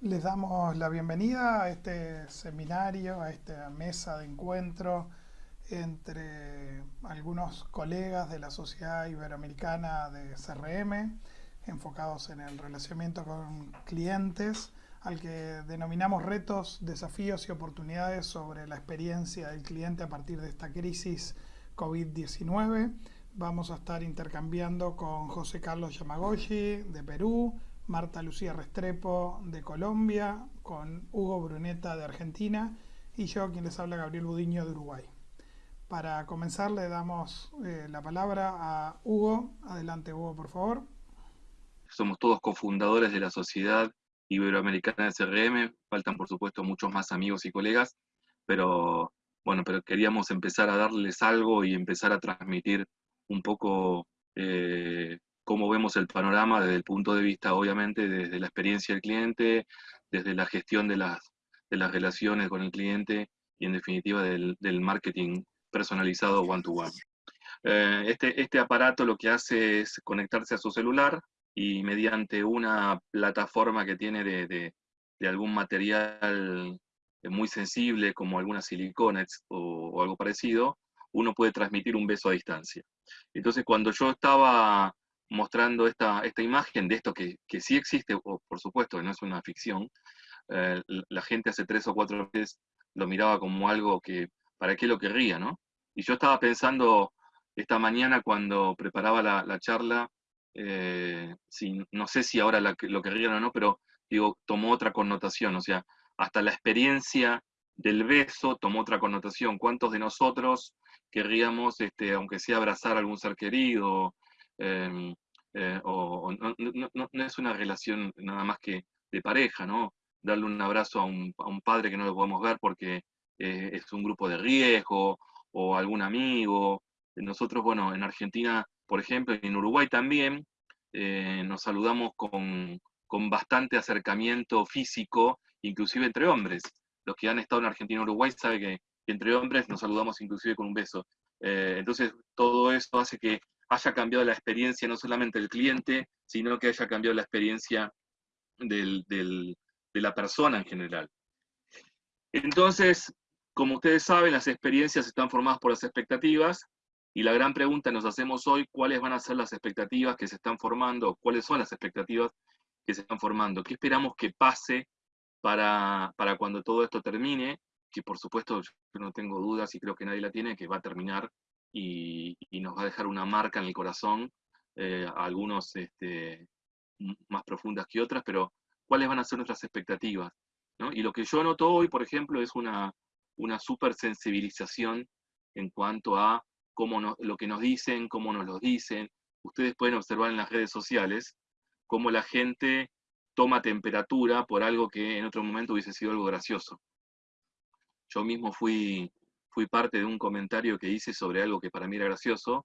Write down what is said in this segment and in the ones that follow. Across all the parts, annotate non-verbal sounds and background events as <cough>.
Les damos la bienvenida a este seminario, a esta mesa de encuentro entre algunos colegas de la Sociedad Iberoamericana de CRM, enfocados en el relacionamiento con clientes, al que denominamos retos, desafíos y oportunidades sobre la experiencia del cliente a partir de esta crisis COVID-19. Vamos a estar intercambiando con José Carlos Yamagoshi de Perú, Marta Lucía Restrepo de Colombia, con Hugo Bruneta de Argentina y yo, quien les habla, Gabriel Budiño de Uruguay. Para comenzar le damos eh, la palabra a Hugo. Adelante Hugo, por favor. Somos todos cofundadores de la Sociedad Iberoamericana de CRM, faltan por supuesto muchos más amigos y colegas, pero bueno, pero queríamos empezar a darles algo y empezar a transmitir un poco eh, cómo vemos el panorama desde el punto de vista, obviamente, desde la experiencia del cliente, desde la gestión de las, de las relaciones con el cliente y en definitiva del, marketing personalizado one-to-one. Eh, este, este aparato lo que hace es conectarse a su celular y mediante una plataforma que tiene de, de, algún material muy sensible como algunas silicones o, o, algo parecido, uno puede transmitir un beso a distancia. Entonces cuando yo estaba mostrando esta, esta imagen de esto que, que sí existe, o por supuesto, no es una ficción, eh, la gente hace tres o cuatro veces lo miraba como algo que, ¿para qué lo querría, no? Y yo estaba pensando esta mañana cuando preparaba la, la charla, eh, no sé si ahora lo querrían o no, pero digo, tomó otra connotación, o sea, hasta la experiencia del beso tomó otra connotación. ¿Cuántos de nosotros querríamos, este, aunque sea abrazar a algún ser querido, Em, eh, o, no, es una relación nada más que de pareja, ¿no? Darle un abrazo a un, padre que no lo podemos ver porque eh, es un grupo de riesgo o algún amigo. Nosotros, bueno, en Argentina, por ejemplo, y en Uruguay también, eh, nos saludamos con, con bastante acercamiento físico, inclusive entre hombres. Los que han estado en Argentina Uruguay saben que entre hombres nos saludamos inclusive con un beso. entonces, todo eso hace que haya cambiado la experiencia no solamente del cliente, sino que haya cambiado la experiencia de la persona en general. Entonces, como ustedes saben, las experiencias están formadas por las expectativas, y la gran pregunta nos hacemos hoy, ¿cuáles van a ser las expectativas que se están formando? ¿Cuáles son las expectativas que se están formando? ¿Qué esperamos que pase para, para cuando todo esto termine? Que por supuesto yo no tengo dudas y creo que nadie la tiene, que va a terminar y, nos va a dejar una marca en el corazón, eh, algunos este, más profundas que otras, pero cuáles van a ser nuestras expectativas. Y lo que yo noto hoy, por ejemplo, es una, una super sensibilización en cuanto a cómo lo que nos dicen, cómo nos lo dicen. Ustedes pueden observar en las redes sociales cómo la gente toma temperatura por algo que en otro momento hubiese sido algo gracioso. Yo mismo fui fui parte de un comentario que hice sobre algo que para mí era gracioso,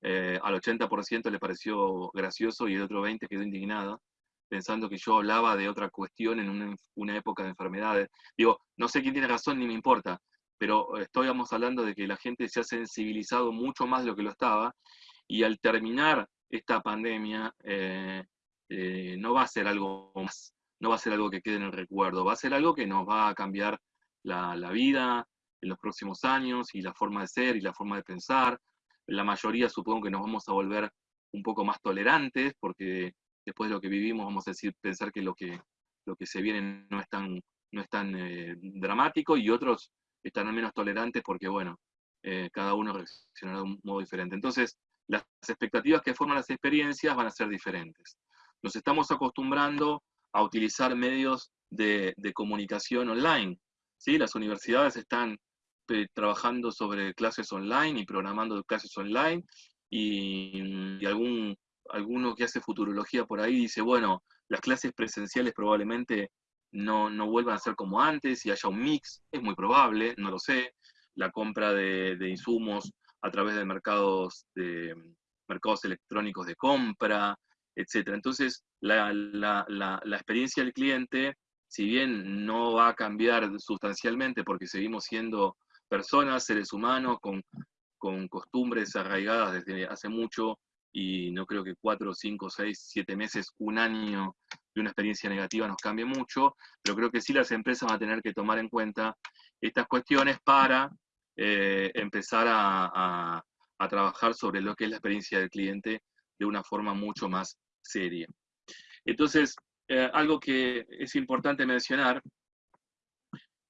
eh, al 80% le pareció gracioso y el otro 20% quedó indignado, pensando que yo hablaba de otra cuestión en una, época de enfermedades. Digo, no sé quién tiene razón ni me importa, pero estábamos hablando de que la gente se ha sensibilizado mucho más de lo que lo estaba, y al terminar esta pandemia, eh, eh, no va a ser algo más, no va a ser algo que quede en el recuerdo, va a ser algo que nos va a cambiar la vida, en los próximos años y la forma de ser y la forma de pensar. La mayoría supongo que nos vamos a volver un poco más tolerantes porque después de lo que vivimos vamos a decir, pensar que lo que, lo que se viene no es tan, no es tan eh, dramático y otros estarán menos tolerantes porque, bueno, eh, cada uno reaccionará de un modo diferente. Entonces, las expectativas que forman las experiencias van a ser diferentes. Nos estamos acostumbrando a utilizar medios de, de comunicación online. ¿sí? Las universidades están trabajando sobre clases online y programando clases online, y, algún, alguno que hace futurología por ahí dice, bueno, las clases presenciales probablemente no, no vuelvan a ser como antes y haya un mix, es muy probable, no lo sé, la compra de, insumos a través de mercados, de mercados electrónicos de compra, etc. Entonces, la, la, la, experiencia del cliente, si bien no va a cambiar sustancialmente porque seguimos siendo personas, seres humanos, con, con costumbres arraigadas desde hace mucho y no creo que cuatro, cinco, seis, siete meses, un año de una experiencia negativa nos cambie mucho, pero creo que sí las empresas van a tener que tomar en cuenta estas cuestiones para eh, empezar a, trabajar sobre lo que es la experiencia del cliente de una forma mucho más seria. Entonces, eh, algo que es importante mencionar,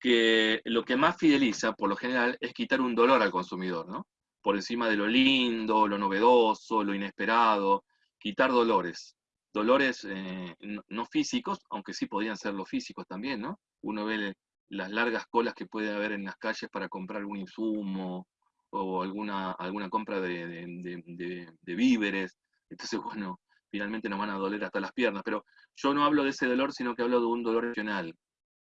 que lo que más fideliza, por lo general, es quitar un dolor al consumidor, ¿no? Por encima de lo lindo, lo novedoso, lo inesperado, quitar dolores. Dolores eh, no físicos, aunque sí podrían ser los físicos también, ¿no? Uno ve las largas colas que puede haber en las calles para comprar algún insumo o alguna, alguna compra de, víveres. Entonces, bueno, finalmente nos van a doler hasta las piernas. Pero yo no hablo de ese dolor, sino que hablo de un dolor emocional.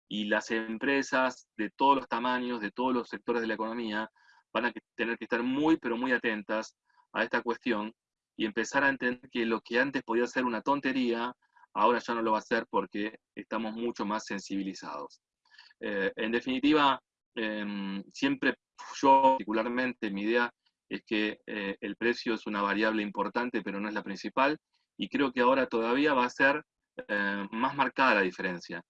Y las empresas de todos los tamaños, de todos los sectores de la economía, van a tener que estar muy, pero muy atentas a esta cuestión y empezar a entender que lo que antes podía ser una tontería, ahora ya no lo va a ser porque estamos mucho más sensibilizados. Eh, en definitiva, em, siempre yo particularmente, mi idea es que eh, el precio es una variable importante, pero no es la principal, y creo que ahora todavía va a ser eh, más marcada la diferencia.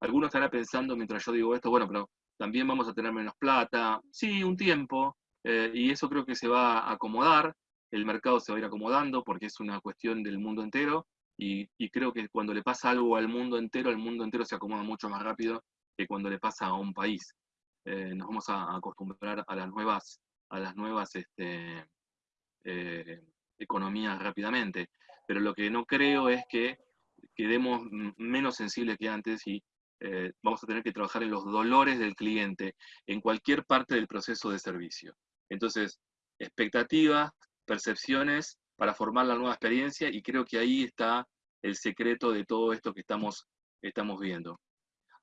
Algunos estarán pensando mientras yo digo esto, bueno, pero también vamos a tener menos plata, sí, un tiempo, y eso creo que se va a acomodar, el mercado se va a ir acomodando porque es una cuestión del mundo entero, y, y creo que cuando le pasa algo al mundo entero, el mundo entero se acomoda mucho más rápido que cuando le pasa a un país. Eh, nos vamos a acostumbrar a las nuevas, a las nuevas este, eh, economías rápidamente. Pero lo que no creo es que quedemos menos sensibles que antes y eh, vamos a tener que trabajar en los dolores del cliente en cualquier parte del proceso de servicio. Entonces, expectativas, percepciones para formar la nueva experiencia y creo que ahí está el secreto de todo esto que estamos, estamos viendo.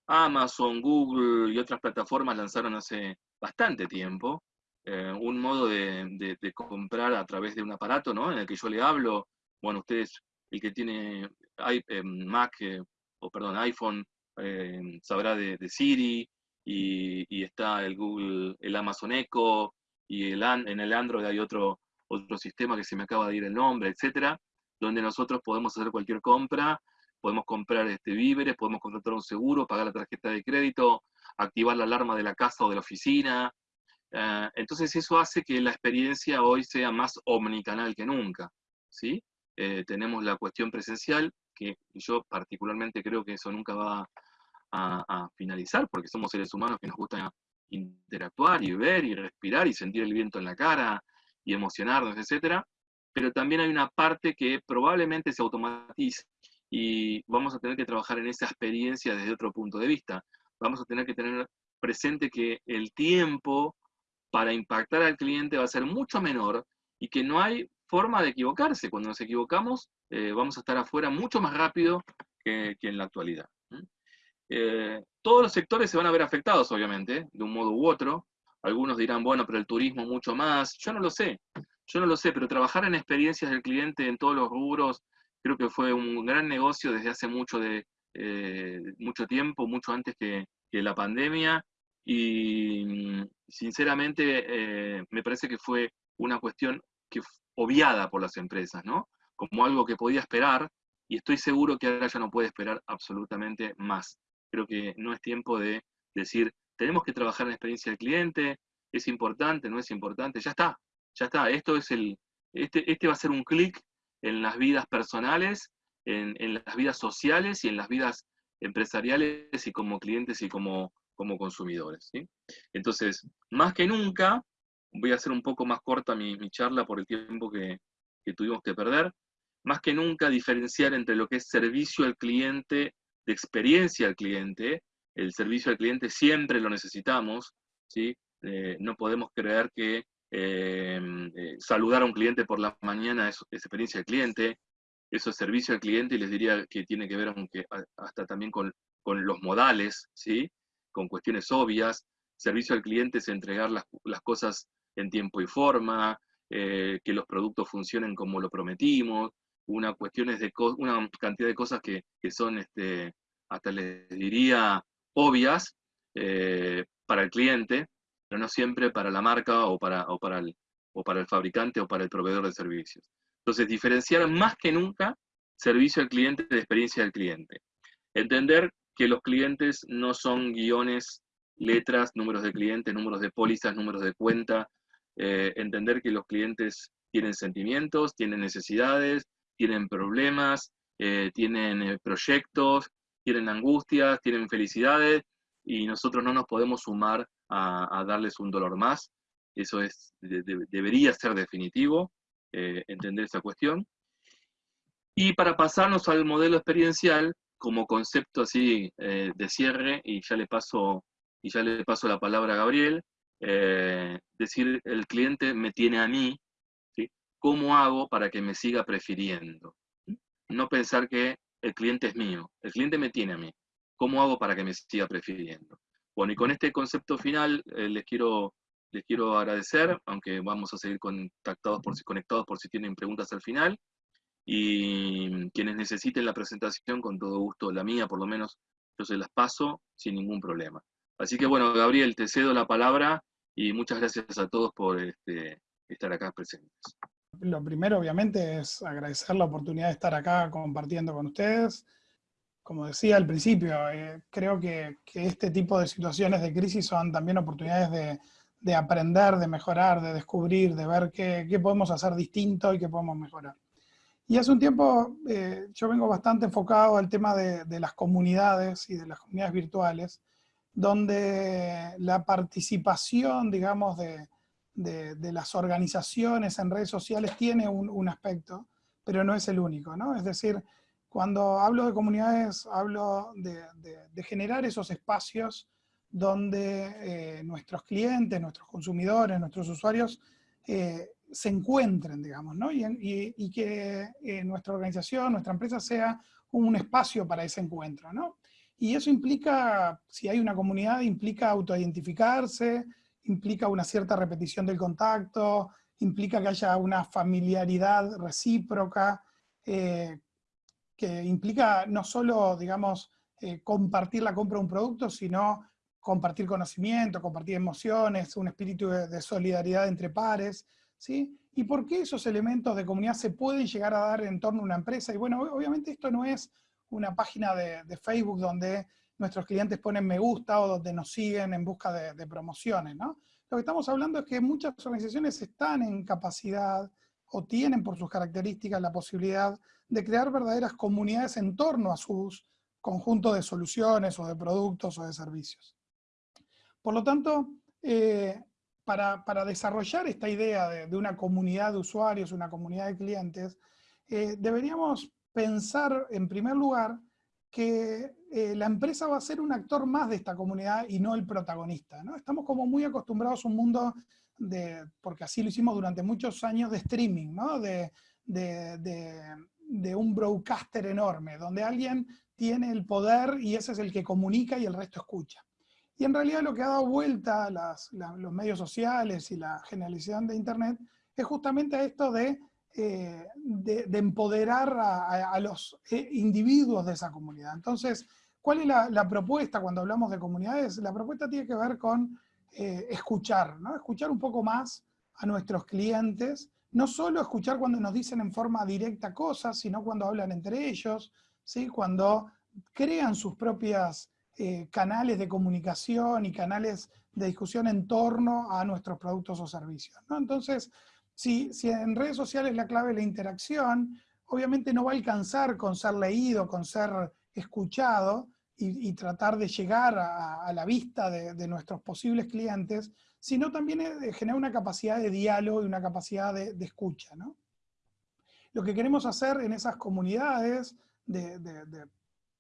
Amazon, Google y otras plataformas lanzaron hace bastante tiempo eh, un modo de, comprar a través de un aparato, ¿no? En el que yo le hablo, bueno, ustedes, el que tiene eh, Mac, o perdón, iPhone, sabrá de, Siri, y, está el Google, el Amazon Echo, y el, en el Android hay otro, otro sistema que se me acaba de ir el nombre, etcétera, donde nosotros podemos hacer cualquier compra podemos comprar este, víveres, podemos contratar un seguro, pagar la tarjeta de crédito, activar la alarma de la casa o de la oficina. Eh, entonces eso hace que la experiencia hoy sea más omnicanal que nunca. ¿sí? Eh, tenemos la cuestión presencial, que yo particularmente creo que eso nunca va a, finalizar, porque somos seres humanos que nos gusta interactuar y ver y respirar y sentir el viento en la cara y emocionarnos, etc. Pero también hay una parte que probablemente se automatiza y vamos a tener que trabajar en esa experiencia desde otro punto de vista. Vamos a tener que tener presente que el tiempo para impactar al cliente va a ser mucho menor y que no hay forma de equivocarse. Cuando nos equivocamos, eh, vamos a estar afuera mucho más rápido que, en la actualidad. Eh, todos los sectores se van a ver afectados, obviamente, de un modo u otro. Algunos dirán, bueno, pero el turismo mucho más. Yo no lo sé, yo no lo sé, pero trabajar en experiencias del cliente en todos los rubros creo que fue un gran negocio desde hace mucho, de, eh, mucho tiempo, mucho antes que, la pandemia, y sinceramente eh, me parece que fue una cuestión que obviada por las empresas, ¿no? Como algo que podía esperar, y estoy seguro que ahora ya no puede esperar absolutamente más. Creo que no es tiempo de decir, tenemos que trabajar en la experiencia del cliente, es importante, no es importante, ya está, ya está, esto es el, este, este va a ser un clic en las vidas personales, en, las vidas sociales y en las vidas empresariales y como clientes y como, como consumidores. Entonces, más que nunca, voy a hacer un poco más corta mi, charla por el tiempo que, tuvimos que perder, más que nunca diferenciar entre lo que es servicio al cliente, de experiencia al cliente, el servicio al cliente siempre lo necesitamos, ¿sí? Eh, no podemos creer que Em, eh, saludar a un cliente por la mañana es, experiencia del cliente, eso es servicio al cliente y les diría que tiene que ver aunque, hasta también con, los modales, ¿sí? con cuestiones obvias. Servicio al cliente es entregar las, cosas en tiempo y forma, eh, que los productos funcionen como lo prometimos, una, cuestiones de una cantidad de cosas que, son, este, hasta les diría, obvias eh, para el cliente, pero no siempre para la marca o para, o para, el, o para el fabricante o para el proveedor de servicios. Entonces, diferenciar más que nunca servicio al cliente de experiencia del cliente. Entender que los clientes no son guiones, letras, números de clientes, números de pólizas, números de cuenta. Eh, entender que los clientes tienen sentimientos, tienen necesidades, tienen problemas, eh, tienen eh, proyectos, tienen angustias, tienen felicidades, y nosotros no nos podemos sumar a, darles un dolor más. Eso es, debería ser definitivo, entender esa cuestión. Y para pasarnos al modelo experiencial, como concepto así eh, de cierre, y ya le paso, y ya le paso la palabra a Gabriel, eh, decir, el cliente me tiene a mí. ¿Cómo hago para que me siga prefiriendo? No pensar que el cliente es mío, el cliente me tiene a mí, ¿cómo hago para que me siga prefiriendo? Bueno, y con este concepto final eh, les, quiero, les quiero agradecer, aunque vamos a seguir contactados por, conectados por si tienen preguntas al final y quienes necesiten la presentación, con todo gusto, la mía por lo menos, yo se las paso sin ningún problema. Así que bueno, Gabriel, te cedo la palabra y muchas gracias a todos por este, estar acá presentes. Lo primero, obviamente, es agradecer la oportunidad de estar acá compartiendo con ustedes. Como decía al principio, eh, creo que, este tipo de situaciones de crisis son también oportunidades de, de aprender, de mejorar, de descubrir, de ver qué, qué podemos hacer distinto y qué podemos mejorar. Y hace un tiempo eh, yo vengo bastante enfocado al tema de, las comunidades y de las comunidades virtuales, donde la participación, digamos, de, las organizaciones en redes sociales tiene un, aspecto, pero no es el único, ¿no? Es decir, cuando hablo de comunidades, hablo de, generar esos espacios donde eh, nuestros clientes, nuestros consumidores, nuestros usuarios eh, se encuentren, digamos, ¿no? y, que eh, nuestra organización, nuestra empresa sea un espacio para ese encuentro, ¿no? Y eso implica, si hay una comunidad, implica autoidentificarse, implica una cierta repetición del contacto, implica que haya una familiaridad recíproca, eh, que implica no solo, digamos, eh, compartir la compra de un producto, sino compartir conocimiento, compartir emociones, un espíritu de solidaridad entre pares, ¿sí? ¿Y por qué esos elementos de comunidad se pueden llegar a dar en torno a una empresa? Y bueno, obviamente esto no es una página de, Facebook donde nuestros clientes ponen me gusta o donde nos siguen en busca de, promociones, ¿no? Lo que estamos hablando es que muchas organizaciones están en capacidad o tienen por sus características la posibilidad de crear verdaderas comunidades en torno a sus conjuntos de soluciones o de productos o de servicios. Por lo tanto, eh, para, desarrollar esta idea de, una comunidad de usuarios, una comunidad de clientes, eh, deberíamos pensar en primer lugar que eh, la empresa va a ser un actor más de esta comunidad y no el protagonista. ¿no? Estamos como muy acostumbrados a un mundo, de, porque así lo hicimos durante muchos años, de streaming, de, de un broadcaster enorme, donde alguien tiene el poder y ese es el que comunica y el resto escucha. Y en realidad lo que ha dado vuelta a los medios sociales y la generalización de Internet es justamente esto de, eh, de, empoderar a, los eh, individuos de esa comunidad. Entonces, ¿cuál es la, propuesta cuando hablamos de comunidades? La propuesta tiene que ver con eh, escuchar, ¿no? escuchar un poco más a nuestros clientes, no solo escuchar cuando nos dicen en forma directa cosas, sino cuando hablan entre ellos, ¿sí? cuando crean sus propias canales de comunicación y canales de discusión en torno a nuestros productos o servicios. Entonces, si, en redes sociales la clave es la interacción, obviamente no va a alcanzar con ser leído, con ser escuchado y, tratar de llegar a, la vista de, nuestros posibles clientes, sino también generar una capacidad de diálogo y una capacidad de, escucha. Lo que queremos hacer en esas comunidades de,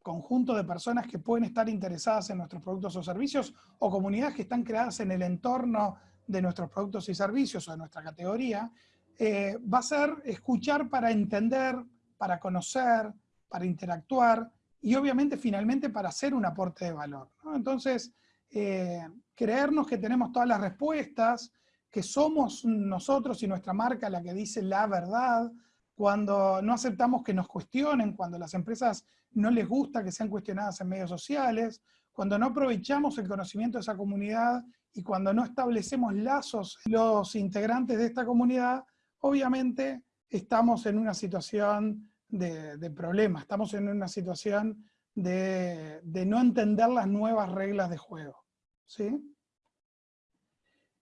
conjunto de personas que pueden estar interesadas en nuestros productos o servicios, o comunidades que están creadas en el entorno de nuestros productos y servicios o de nuestra categoría, eh, va a ser escuchar para entender, para conocer, para interactuar, y obviamente finalmente para hacer un aporte de valor. Entonces, eh, creernos que tenemos todas las respuestas, que somos nosotros y nuestra marca la que dice la verdad, cuando no aceptamos que nos cuestionen, cuando las empresas no les gusta que sean cuestionadas en medios sociales, cuando no aprovechamos el conocimiento de esa comunidad y cuando no establecemos lazos los integrantes de esta comunidad, obviamente estamos en una situación de, problema, estamos en una situación de, no entender las nuevas reglas de juego. ¿sí?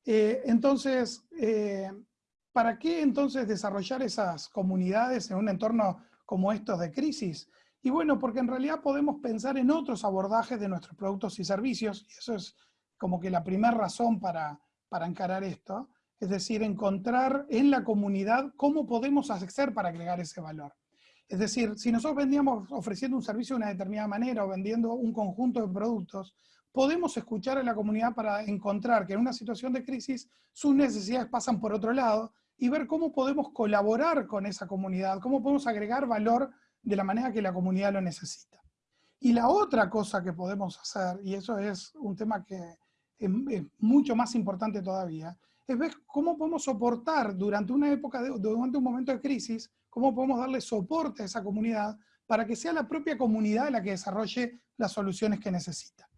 Eh, entonces, eh, ¿para qué entonces desarrollar esas comunidades en un entorno como estos de crisis? Y bueno, porque en realidad podemos pensar en otros abordajes de nuestros productos y servicios, y eso es como que la primera razón para, para encarar esto, es decir, encontrar en la comunidad cómo podemos hacer para agregar ese valor. Es decir, si nosotros vendíamos ofreciendo un servicio de una determinada manera o vendiendo un conjunto de productos, podemos escuchar a la comunidad para encontrar que en una situación de crisis sus necesidades pasan por otro lado y ver cómo podemos colaborar con esa comunidad, cómo podemos agregar valor de la manera que la comunidad lo necesita. Y la otra cosa que podemos hacer, y eso es un tema que es, mucho más importante todavía, es ver cómo podemos soportar durante una época, durante un momento de crisis, cómo podemos darle soporte a esa comunidad para que sea la propia comunidad la que desarrolle las soluciones que necesita.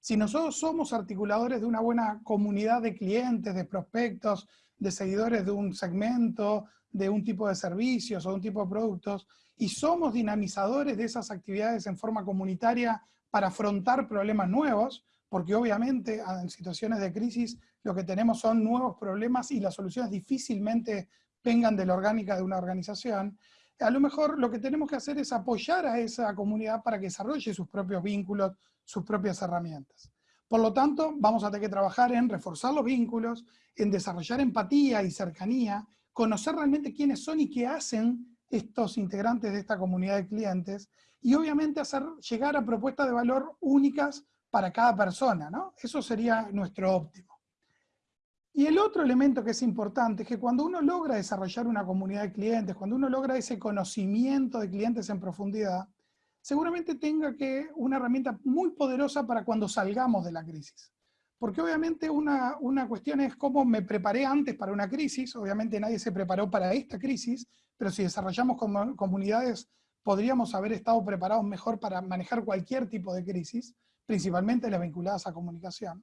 Si nosotros somos articuladores de una buena comunidad de clientes, de prospectos, de seguidores de un segmento, de un tipo de servicios o de un tipo de productos, y somos dinamizadores de esas actividades en forma comunitaria para afrontar problemas nuevos, porque obviamente en situaciones de crisis lo que tenemos son nuevos problemas y las soluciones difícilmente vengan de la orgánica de una organización, a lo mejor lo que tenemos que hacer es apoyar a esa comunidad para que desarrolle sus propios vínculos, sus propias herramientas. Por lo tanto, vamos a tener que trabajar en reforzar los vínculos, en desarrollar empatía y cercanía, conocer realmente quiénes son y qué hacen estos integrantes de esta comunidad de clientes, y obviamente hacer llegar a propuestas de valor únicas para cada persona, ¿no? Eso sería nuestro óptimo. Y el otro elemento que es importante es que cuando uno logra desarrollar una comunidad de clientes, cuando uno logra ese conocimiento de clientes en profundidad, seguramente tenga que una herramienta muy poderosa para cuando salgamos de la crisis. Porque obviamente una, una cuestión es cómo me preparé antes para una crisis, obviamente nadie se preparó para esta crisis, pero si desarrollamos comunidades podríamos haber estado preparados mejor para manejar cualquier tipo de crisis, principalmente las vinculadas a comunicación.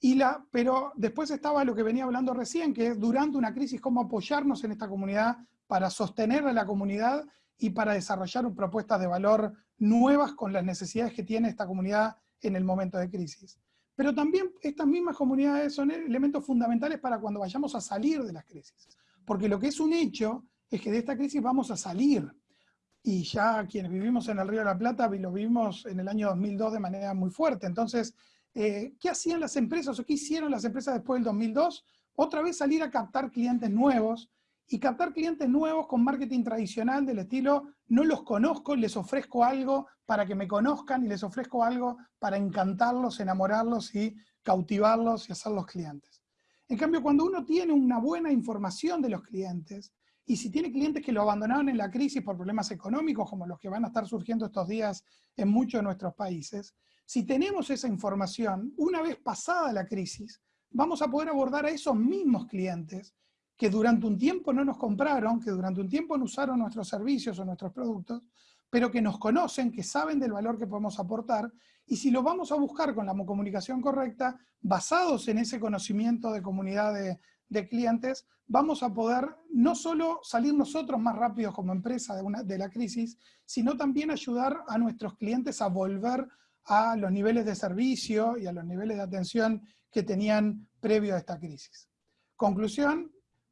Y la, pero después estaba lo que venía hablando recién, que es durante una crisis cómo apoyarnos en esta comunidad para sostener a la comunidad y para desarrollar propuestas de valor nuevas con las necesidades que tiene esta comunidad en el momento de crisis. Pero también estas mismas comunidades son elementos fundamentales para cuando vayamos a salir de las crisis. Porque lo que es un hecho es que de esta crisis vamos a salir. Y ya quienes vivimos en el Río de la Plata lo vivimos en el año 2002 de manera muy fuerte. Entonces, eh, ¿qué hacían las empresas o qué hicieron las empresas después del 2002? Otra vez salir a captar clientes nuevos y captar clientes nuevos con marketing tradicional del estilo no los conozco, les ofrezco algo para que me conozcan y les ofrezco algo para encantarlos, enamorarlos y cautivarlos y hacerlos clientes. En cambio, cuando uno tiene una buena información de los clientes, y si tiene clientes que lo abandonaron en la crisis por problemas económicos, como los que van a estar surgiendo estos días en muchos de nuestros países, si tenemos esa información, una vez pasada la crisis, vamos a poder abordar a esos mismos clientes que durante un tiempo no nos compraron, que durante un tiempo no usaron nuestros servicios o nuestros productos, pero que nos conocen, que saben del valor que podemos aportar, y si lo vamos a buscar con la comunicación correcta, basados en ese conocimiento de comunidad de, de clientes, vamos a poder no solo salir nosotros más rápidos como empresa de, una, de la crisis, sino también ayudar a nuestros clientes a volver a los niveles de servicio y a los niveles de atención que tenían previo a esta crisis. Conclusión,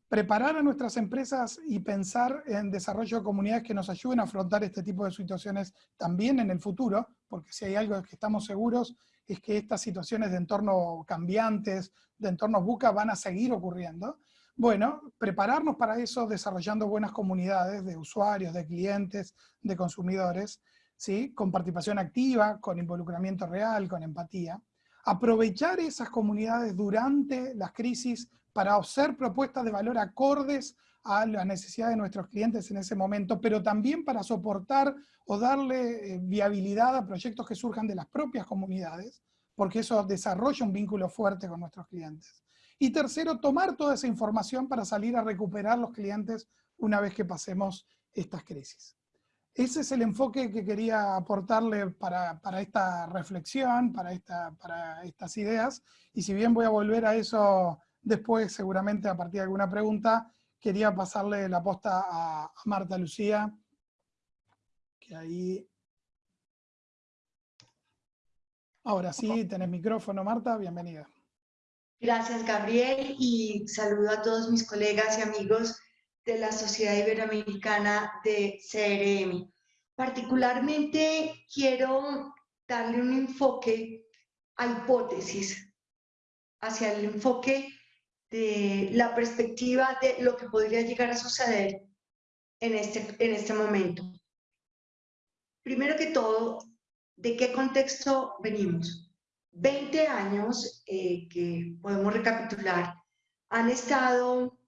preparar a nuestras empresas y pensar en desarrollo de comunidades que nos ayuden a afrontar este tipo de situaciones también en el futuro, porque si hay algo que estamos seguros es que estas situaciones de entorno cambiantes, de entornos buca, van a seguir ocurriendo. Bueno, prepararnos para eso desarrollando buenas comunidades de usuarios, de clientes, de consumidores, ¿sí? con participación activa, con involucramiento real, con empatía. Aprovechar esas comunidades durante las crisis para hacer propuestas de valor acordes a la necesidad de nuestros clientes en ese momento, pero también para soportar o darle eh, viabilidad a proyectos que surjan de las propias comunidades, porque eso desarrolla un vínculo fuerte con nuestros clientes. Y tercero, tomar toda esa información para salir a recuperar los clientes una vez que pasemos estas crisis. Ese es el enfoque que quería aportarle para, esta reflexión, para, esta, para estas ideas, y si bien voy a volver a eso después, seguramente a partir de alguna pregunta, quería pasarle la posta a, Marta Lucía, que ahí... Ahora sí, tenés micrófono, Marta, bienvenida. Gracias, Gabriel, y saludo a todos mis colegas y amigos de la Sociedad Iberoamericana de CRM. Particularmente quiero darle un enfoque a hipótesis, hacia el enfoque de la perspectiva de lo que podría llegar a suceder en este, en este momento. Primero que todo, ¿de qué contexto venimos? 20 años eh, que podemos recapitular han estado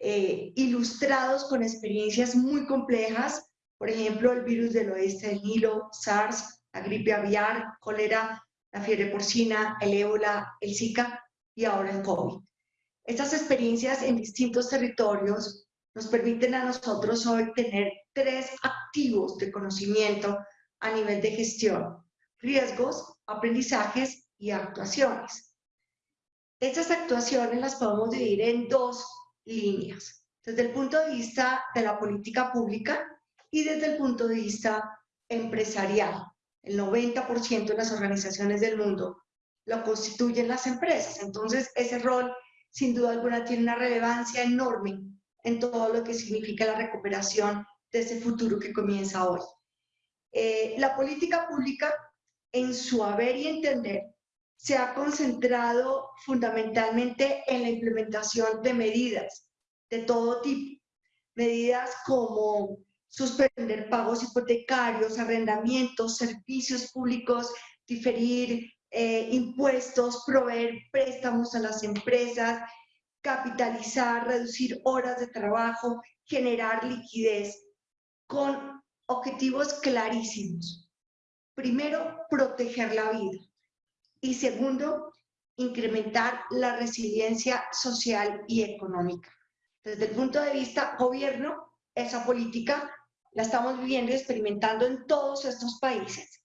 eh, ilustrados con experiencias muy complejas, por ejemplo, el virus del oeste del Nilo, SARS, la gripe aviar, cólera, la fiebre porcina, el ébola, el Zika y ahora el COVID. Estas experiencias en distintos territorios nos permiten a nosotros hoy tener tres activos de conocimiento a nivel de gestión, riesgos, aprendizajes y actuaciones. Estas actuaciones las podemos dividir en dos líneas, desde el punto de vista de la política pública y desde el punto de vista empresarial. El 90% de las organizaciones del mundo lo constituyen las empresas, entonces ese rol sin duda alguna tiene una relevancia enorme en todo lo que significa la recuperación de ese futuro que comienza hoy. Eh, la política pública, en su haber y entender, se ha concentrado fundamentalmente en la implementación de medidas de todo tipo. Medidas como suspender pagos hipotecarios, arrendamientos, servicios públicos, diferir eh, impuestos, proveer préstamos a las empresas, capitalizar, reducir horas de trabajo, generar liquidez, con objetivos clarísimos. Primero, proteger la vida. Y segundo, incrementar la resiliencia social y económica. Desde el punto de vista gobierno, esa política la estamos viviendo y experimentando en todos estos países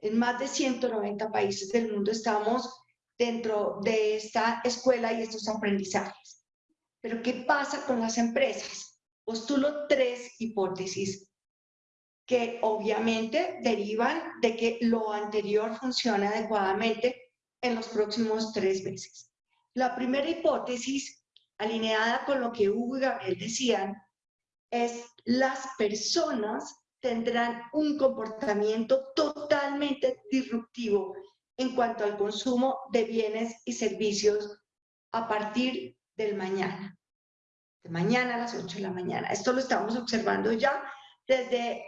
en más de 190 países del mundo estamos dentro de esta escuela y estos aprendizajes. Pero ¿qué pasa con las empresas? Postulo tres hipótesis que obviamente derivan de que lo anterior funciona adecuadamente en los próximos tres meses. La primera hipótesis, alineada con lo que Hugo y Gabriel decían, es las personas tendrán un comportamiento totalmente disruptivo en cuanto al consumo de bienes y servicios a partir del mañana. De mañana a las 8 de la mañana. Esto lo estamos observando ya desde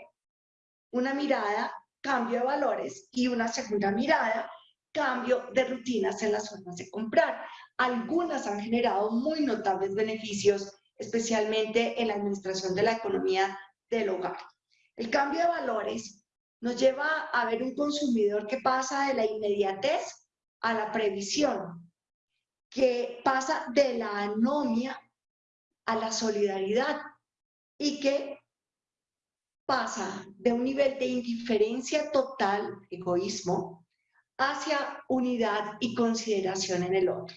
una mirada, cambio de valores, y una segunda mirada, cambio de rutinas en las formas de comprar. Algunas han generado muy notables beneficios, especialmente en la administración de la economía del hogar. El cambio de valores nos lleva a ver un consumidor que pasa de la inmediatez a la previsión, que pasa de la anomia a la solidaridad y que pasa de un nivel de indiferencia total, egoísmo, hacia unidad y consideración en el otro.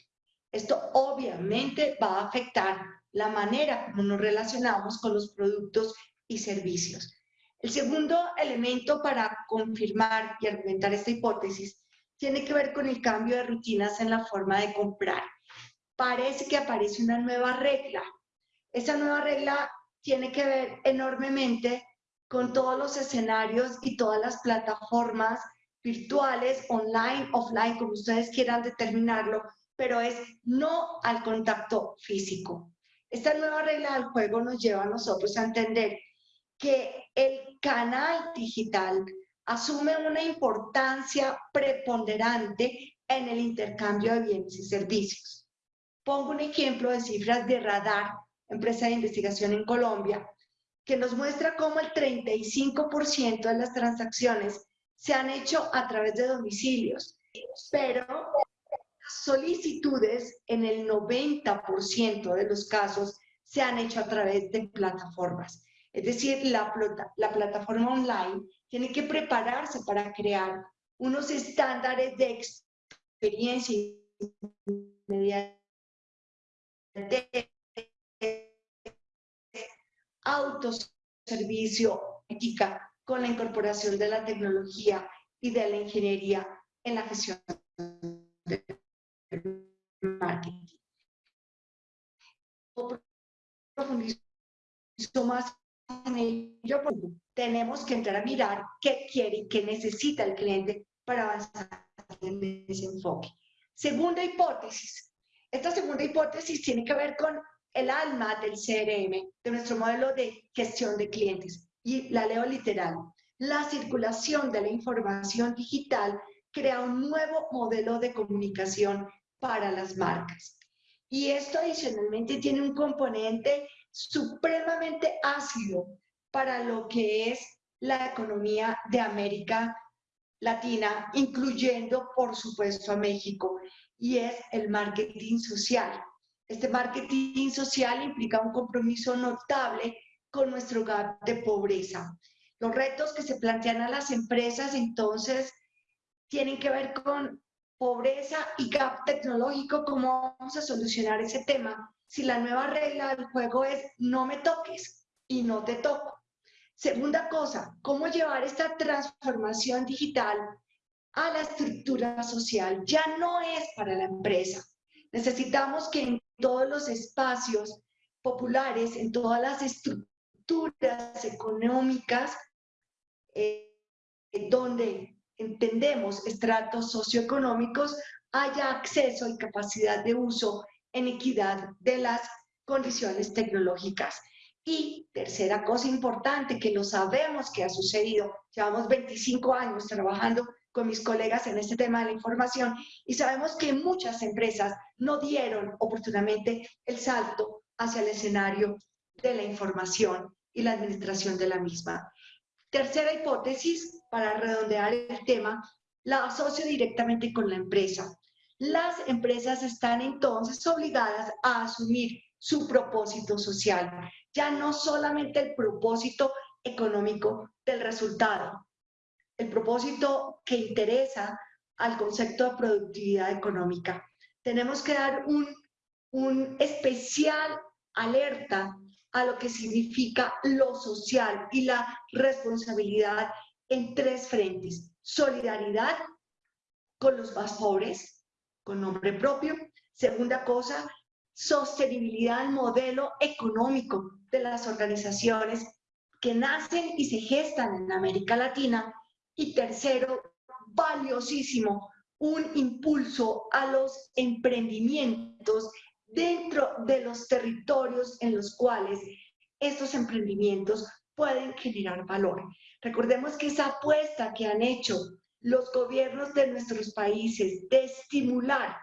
Esto obviamente va a afectar la manera como nos relacionamos con los productos y servicios. El segundo elemento para confirmar y argumentar esta hipótesis tiene que ver con el cambio de rutinas en la forma de comprar. Parece que aparece una nueva regla. Esa nueva regla tiene que ver enormemente con todos los escenarios y todas las plataformas virtuales, online, offline, como ustedes quieran determinarlo, pero es no al contacto físico. Esta nueva regla del juego nos lleva a nosotros a entender que el canal digital asume una importancia preponderante en el intercambio de bienes y servicios. Pongo un ejemplo de cifras de Radar, empresa de investigación en Colombia, que nos muestra cómo el 35% de las transacciones se han hecho a través de domicilios, pero solicitudes en el 90% de los casos se han hecho a través de plataformas. Es decir, la, la plataforma online tiene que prepararse para crear unos estándares de experiencia autoservicio, ética, con la incorporación de la tecnología y de la ingeniería en la gestión del marketing. más en ello, tenemos que entrar a mirar qué quiere y qué necesita el cliente para avanzar en ese enfoque. Segunda hipótesis. Esta segunda hipótesis tiene que ver con el alma del CRM, de nuestro modelo de gestión de clientes. Y la leo literal. La circulación de la información digital crea un nuevo modelo de comunicación para las marcas. Y esto adicionalmente tiene un componente supremamente ácido para lo que es la economía de América Latina, incluyendo, por supuesto, a México, y es el marketing social. Este marketing social implica un compromiso notable con nuestro gap de pobreza. Los retos que se plantean a las empresas entonces tienen que ver con pobreza y gap tecnológico, cómo vamos a solucionar ese tema si la nueva regla del juego es no me toques y no te toco. Segunda cosa, cómo llevar esta transformación digital a la estructura social. Ya no es para la empresa. Necesitamos que en todos los espacios populares, en todas las estructuras económicas, eh, donde entendemos estratos socioeconómicos, haya acceso y capacidad de uso en equidad de las condiciones tecnológicas. Y tercera cosa importante que lo sabemos que ha sucedido, llevamos 25 años trabajando con mis colegas en este tema de la información y sabemos que muchas empresas no dieron oportunamente el salto hacia el escenario de la información y la administración de la misma. Tercera hipótesis, para redondear el tema, la asocio directamente con la empresa. Las empresas están entonces obligadas a asumir su propósito social, ya no solamente el propósito económico del resultado, el propósito que interesa al concepto de productividad económica. Tenemos que dar un, un especial alerta a lo que significa lo social y la responsabilidad en tres frentes. Solidaridad con los más pobres, con nombre propio. Segunda cosa, sostenibilidad del modelo económico de las organizaciones que nacen y se gestan en América Latina y tercero, valiosísimo, un impulso a los emprendimientos dentro de los territorios en los cuales estos emprendimientos pueden generar valor. Recordemos que esa apuesta que han hecho los gobiernos de nuestros países de estimular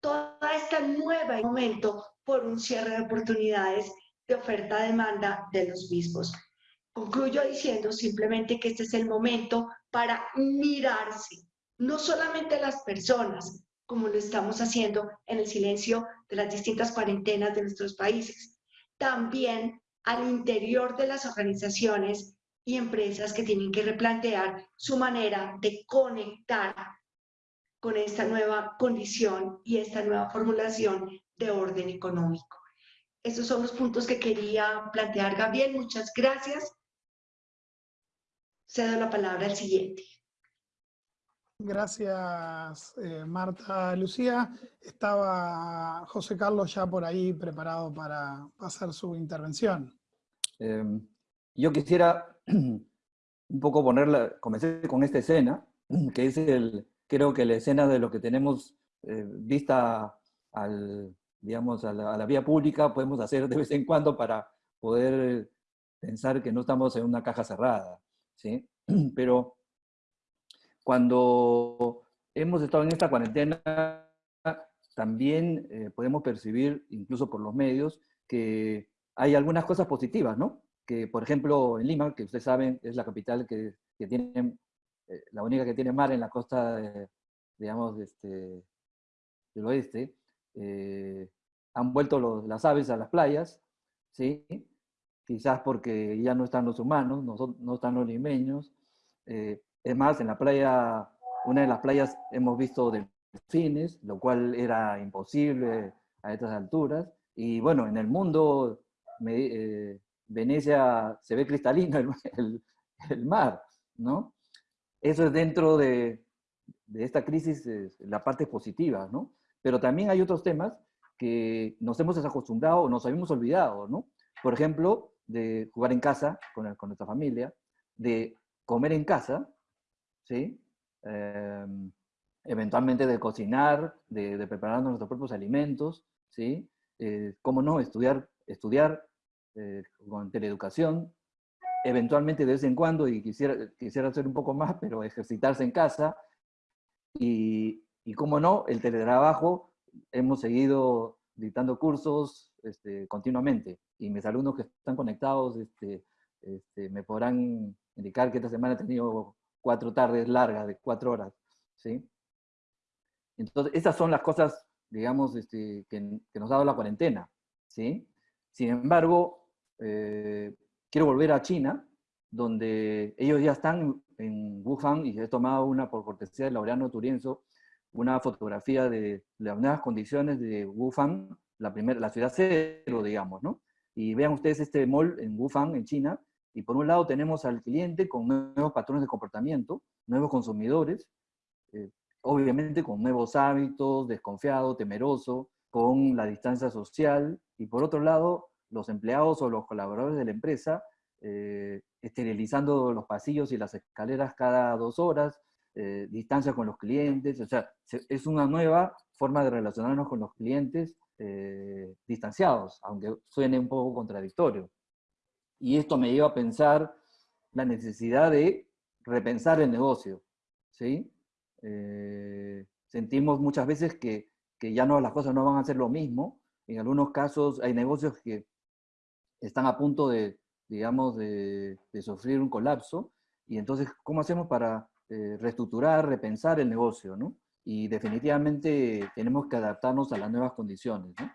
toda esta nueva momento por un cierre de oportunidades de oferta-demanda de los mismos. Concluyo diciendo simplemente que este es el momento para mirarse, no solamente las personas, como lo estamos haciendo en el silencio de las distintas cuarentenas de nuestros países, también al interior de las organizaciones y empresas que tienen que replantear su manera de conectar con esta nueva condición y esta nueva formulación de orden económico. Esos son los puntos que quería plantear, Gabriel. Muchas gracias. Cedo la palabra al siguiente. Gracias, eh, Marta. Lucía, estaba José Carlos ya por ahí preparado para hacer su intervención. Em, yo quisiera <clears throat> un poco ponerla, comencé con esta escena, <clears throat> que es el, creo que la escena de lo que tenemos eh, vista al, digamos, a la, vía pública, podemos hacer de vez en cuando para poder pensar que no estamos en una caja cerrada. ¿sí? <clears throat> Pero cuando hemos estado en esta cuarentena, también eh, podemos percibir, incluso por los medios, que hay algunas cosas positivas, ¿no? Que, por ejemplo, en Lima, que ustedes saben, es la capital que, que tiene, eh, la única que tiene mar en la costa, digamos, este, del oeste, eh, han vuelto las aves a las playas, ¿sí? quizás porque ya no están los humanos, no, están los limeños. Eh, es más, en la playa, una de las playas hemos visto delfines, lo cual era imposible a estas alturas. Y bueno, en el mundo, eh, Venecia se ve cristalino <laughs> el, el, mar, ¿no? Eso es dentro de, de esta crisis, la parte positiva, ¿no? Pero también hay otros temas que nos hemos desacostumbrado o nos habíamos olvidado, ¿no? Por ejemplo, de jugar en casa con, con nuestra familia, de comer en casa, ¿sí? Em, eventualmente de cocinar, de, de, preparar nuestros propios alimentos, ¿sí? Eh, ¿Cómo no? Estudiar, estudiar eh, con teleeducación, eventualmente de vez en cuando, y quisiera, quisiera hacer un poco más, pero ejercitarse en casa, y, y cómo no, el teletrabajo, hemos seguido dictando cursos este, continuamente, y mis alumnos que están conectados este, este, me podrán indicar que esta semana he tenido cuatro tardes largas de cuatro horas, ¿sí? Entonces, esas son las cosas, digamos, este, que, nos ha dado la cuarentena, ¿sí? Sin embargo, eh, quiero volver a China, donde ellos ya están en Wuhan, y he tomado una, por cortesía de Laureano Turienzo, una fotografía de las nuevas condiciones de Wuhan, la, primera, la ciudad cero, digamos, ¿no? Y vean ustedes este mall en Wuhan, en China, y por un lado tenemos al cliente con nuevos patrones de comportamiento, nuevos consumidores, eh, obviamente con nuevos hábitos, desconfiado, temeroso, con la distancia social, y por otro lado, los empleados o los colaboradores de la empresa eh, esterilizando los pasillos y las escaleras cada dos horas, eh, distancia con los clientes, o sea, es una nueva forma de relacionarnos con los clientes distanciados, aunque suene un poco contradictorio. Y esto me lleva a pensar la necesidad de repensar el negocio. ¿sí? Eh, sentimos muchas veces que, que, ya no, las cosas no van a ser lo mismo. En algunos casos hay negocios que están a punto de, digamos, de, sufrir un colapso. Y entonces, ¿cómo hacemos para eh, reestructurar, repensar el negocio? ¿no? Y definitivamente tenemos que adaptarnos a las nuevas condiciones. ¿no?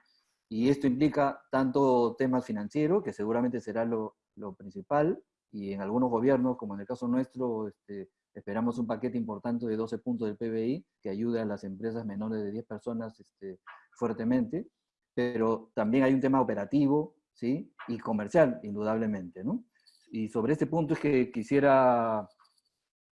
Y esto implica tanto temas financieros, que seguramente será lo, lo, principal, y en algunos gobiernos, como en el caso nuestro, este, esperamos un paquete importante de 12 puntos del PBI que ayude a las empresas menores de 10 personas este, fuertemente, pero también hay un tema operativo ¿sí? y comercial, indudablemente. ¿no? Y sobre este punto es que quisiera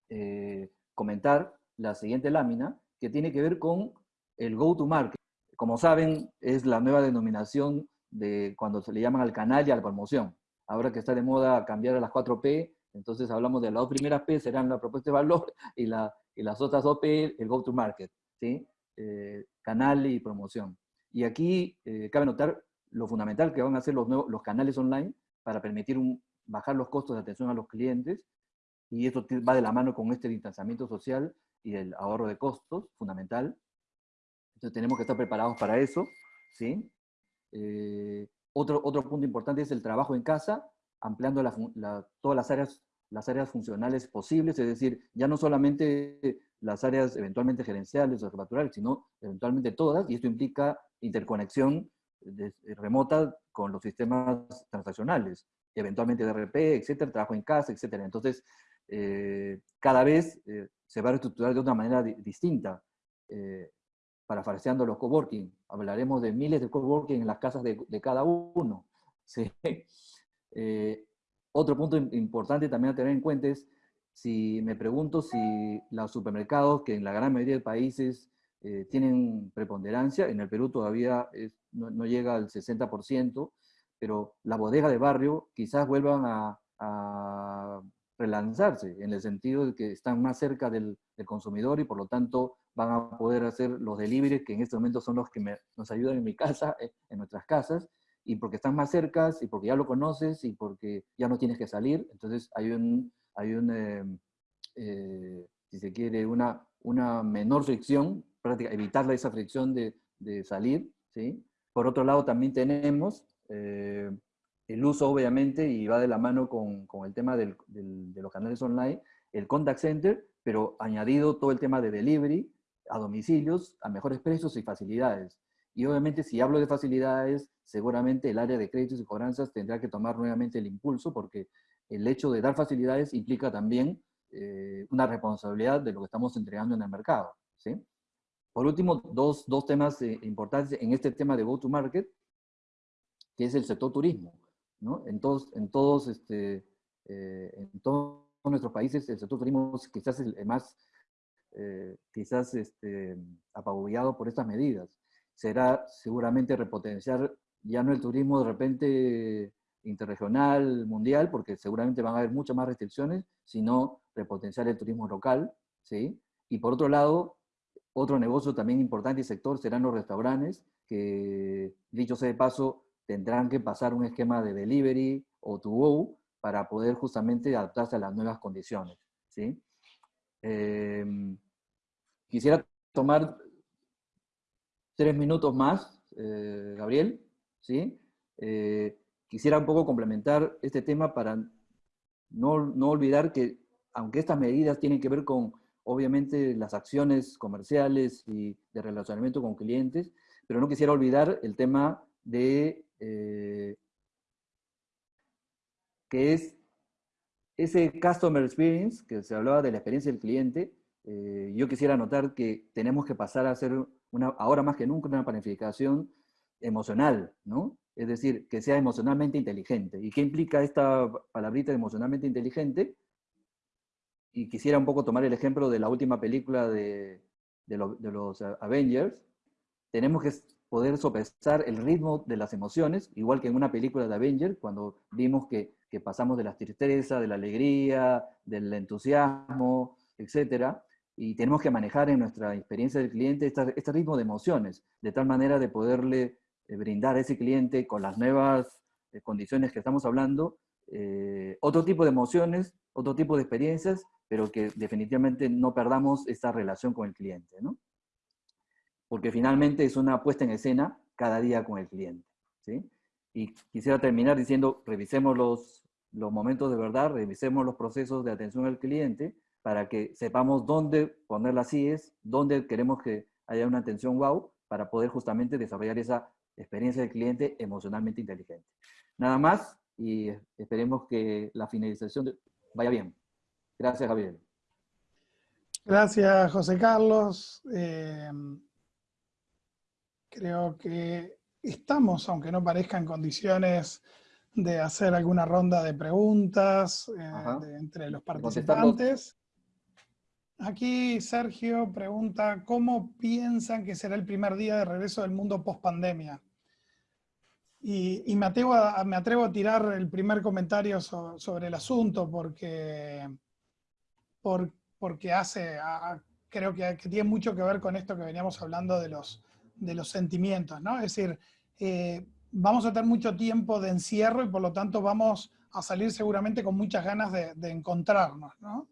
eh, comentar la siguiente lámina, que tiene que ver con el go-to-market. Como saben, es la nueva denominación de cuando se le llaman al canal y a la promoción. Ahora que está de moda cambiar a las 4P, entonces hablamos de las dos primeras P, serán la propuesta de valor, <laughs> y, la, y las otras dos P, el go-to-market, ¿sí? Eh, canal y promoción. Y aquí eh, cabe notar lo fundamental que van a ser los, nuevos, los canales online para permitir un, bajar los costos de atención a los clientes, y esto va de la mano con este distanciamiento social y el ahorro de costos, fundamental. Entonces tenemos que estar preparados para eso, ¿sí? Eh, otro, otro punto importante es el trabajo en casa, ampliando todas las áreas, las áreas funcionales posibles, es decir, ya no solamente las áreas eventualmente gerenciales o jefaturales, sino eventualmente todas, y esto implica interconexión remota con los sistemas transaccionales, eventualmente de RP, etcétera, trabajo en casa, etcétera. Entonces, eh, cada vez eh, se va a reestructurar de una manera distinta parafraseando los coworking. Hablaremos de miles de coworking en las casas de, cada uno. <laughs> Eh, otro punto importante también a tener en cuenta es, si me pregunto si los supermercados, que en la gran mayoría de países eh, tienen preponderancia, en el Perú todavía no, llega al 60%, pero la bodega de barrio quizás vuelvan a, relanzarse, en el sentido de que están más cerca del, del consumidor y por lo tanto van a poder hacer los deliveries, que en este momento son los que nos ayudan en mi casa, eh, en nuestras casas, y porque están más cercas, y porque ya lo conoces, y porque ya no tienes que salir. Entonces hay un, hay un em, eh, si se quiere, una, una menor fricción, práctica, evitar esa fricción de, salir. ¿sí? Por otro lado, también tenemos eh, el uso, obviamente, y va de la mano con, el tema de los canales online, el contact center, pero añadido todo el tema de delivery, a domicilios a mejores precios y facilidades. Y obviamente si hablo de facilidades, seguramente el área de créditos y cobranzas tendrá que tomar nuevamente el impulso porque el hecho de dar facilidades implica también eh, una responsabilidad de lo que estamos entregando en el mercado. ¿sí? Por último, dos, dos temas eh, importantes en este tema de go-to-market, que es el sector turismo. ¿no? En todos, en todos, este, eh, en todos nuestros países el sector turismo quizás es el más eh, quizás este, apabullado por estas medidas. Será seguramente repotenciar ya no el turismo de repente interregional, mundial, porque seguramente van a haber muchas más restricciones, sino repotenciar el turismo local, ¿sí? Y por otro lado, otro negocio también importante y sector serán los restaurantes, que dicho sea de paso, tendrán que pasar un esquema de delivery o to go para poder justamente adaptarse a las nuevas condiciones, ¿sí? Em, quisiera tomar tres minutos más, eh, Gabriel, ¿sí? Eh, quisiera un poco complementar este tema para no, no olvidar que, aunque estas medidas tienen que ver con, obviamente, las acciones comerciales y de relacionamiento con clientes, pero no quisiera olvidar el tema de eh, que es ese customer experience, que se hablaba de la experiencia del cliente, eh, yo quisiera notar que tenemos que pasar a hacer, una, ahora más que nunca, una planificación emocional, ¿no? Es decir, que sea emocionalmente inteligente. ¿Y qué implica esta palabrita emocionalmente inteligente? Y quisiera un poco tomar el ejemplo de la última película de, de, los Avengers. Tenemos que poder sopesar el ritmo de las emociones, igual que en una película de Avengers, cuando vimos que, que pasamos de la tristeza, de la alegría, del entusiasmo, etc. Y tenemos que manejar en nuestra experiencia del cliente este, este ritmo de emociones, de tal manera de poderle eh, brindar a ese cliente con las nuevas eh, condiciones que estamos hablando, eh, otro tipo de emociones, otro tipo de experiencias, pero que definitivamente no perdamos esta relación con el cliente, ¿no? porque finalmente es una puesta en escena cada día con el cliente. ¿sí? Y quisiera terminar diciendo, revisemos los, los momentos de verdad, revisemos los procesos de atención al cliente para que sepamos dónde poner las IES, dónde queremos que haya una atención wow, para poder justamente desarrollar esa experiencia del cliente emocionalmente inteligente. Nada más y esperemos que la finalización vaya bien. Gracias, Gabriel. Gracias, José Carlos. Eh, Creo que estamos, aunque no parezca en condiciones de hacer alguna ronda de preguntas eh, entre los participantes. Aquí Sergio pregunta, ¿cómo piensan que será el primer día de regreso del mundo post-pandemia? Y, me, atrevo a, me atrevo a tirar el primer comentario sobre el asunto porque, porque hace, creo que, que tiene mucho que ver con esto que veníamos hablando de los de los sentimientos, ¿no? Es decir, eh, vamos a tener mucho tiempo de encierro y por lo tanto vamos a salir seguramente con muchas ganas de, encontrarnos, ¿no?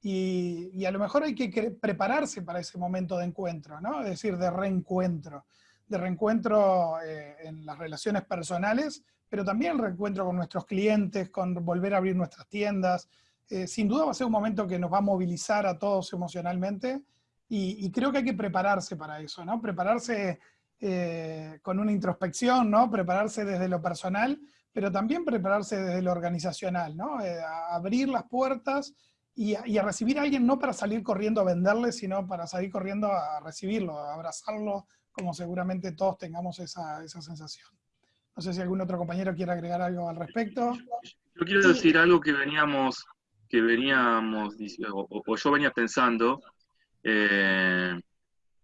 Y, a lo mejor hay que prepararse para ese momento de encuentro, ¿no? Es decir, de reencuentro. De reencuentro eh, en las relaciones personales, pero también reencuentro con nuestros clientes, con volver a abrir nuestras tiendas. Eh, sin duda va a ser un momento que nos va a movilizar a todos emocionalmente y, creo que hay que prepararse para eso, ¿no? Prepararse eh, con una introspección, ¿no? Prepararse desde lo personal, pero también prepararse desde lo organizacional, ¿no? Eh, abrir las puertas y a, recibir a alguien no para salir corriendo a venderle, sino para salir corriendo a recibirlo, a abrazarlo, como seguramente todos tengamos esa, esa sensación. No sé si algún otro compañero quiere agregar algo al respecto. Yo quiero decir algo que veníamos, que veníamos, o, o yo venía pensando, eh,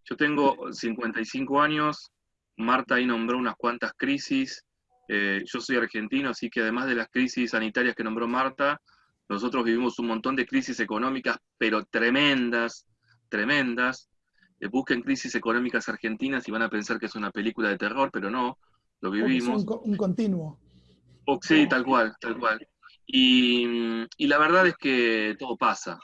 yo tengo 55 años, Marta ahí nombró unas cuantas crisis, eh, yo soy argentino, así que además de las crisis sanitarias que nombró Marta, nosotros vivimos un montón de crisis económicas, pero tremendas, tremendas. Eh, busquen crisis económicas argentinas y van a pensar que es una película de terror, pero no, lo vivimos. Un, continuo. sí, tal cual, tal cual. Y la verdad es que todo pasa.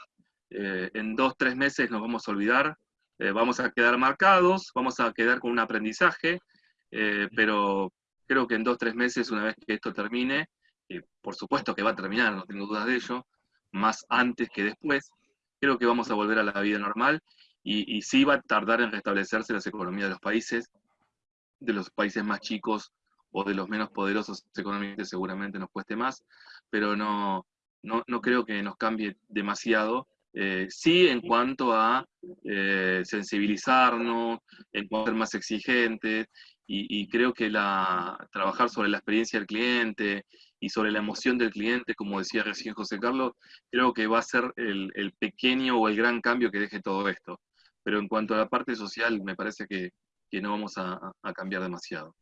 Eh, en dos, tres meses nos vamos a olvidar, eh, vamos a quedar marcados, vamos a quedar con un aprendizaje, eh, pero creo que en dos, tres meses, una vez que esto termine, por supuesto que va a terminar, no tengo dudas de ello, más antes que después, creo que vamos a volver a la vida normal y, y sí va a tardar en restablecerse las economías de los países, de los países más chicos o de los menos poderosos económicamente seguramente nos cueste más, pero no, no, no creo que nos cambie demasiado eh, sí en cuanto a eh, sensibilizarnos, en cuanto a ser más exigentes y, creo que la, trabajar sobre la experiencia del cliente y sobre la emoción del cliente, como decía recién José Carlos, creo que va a ser el, pequeño o el gran cambio que deje todo esto. Pero en cuanto a la parte social, me parece que, no vamos a, cambiar demasiado.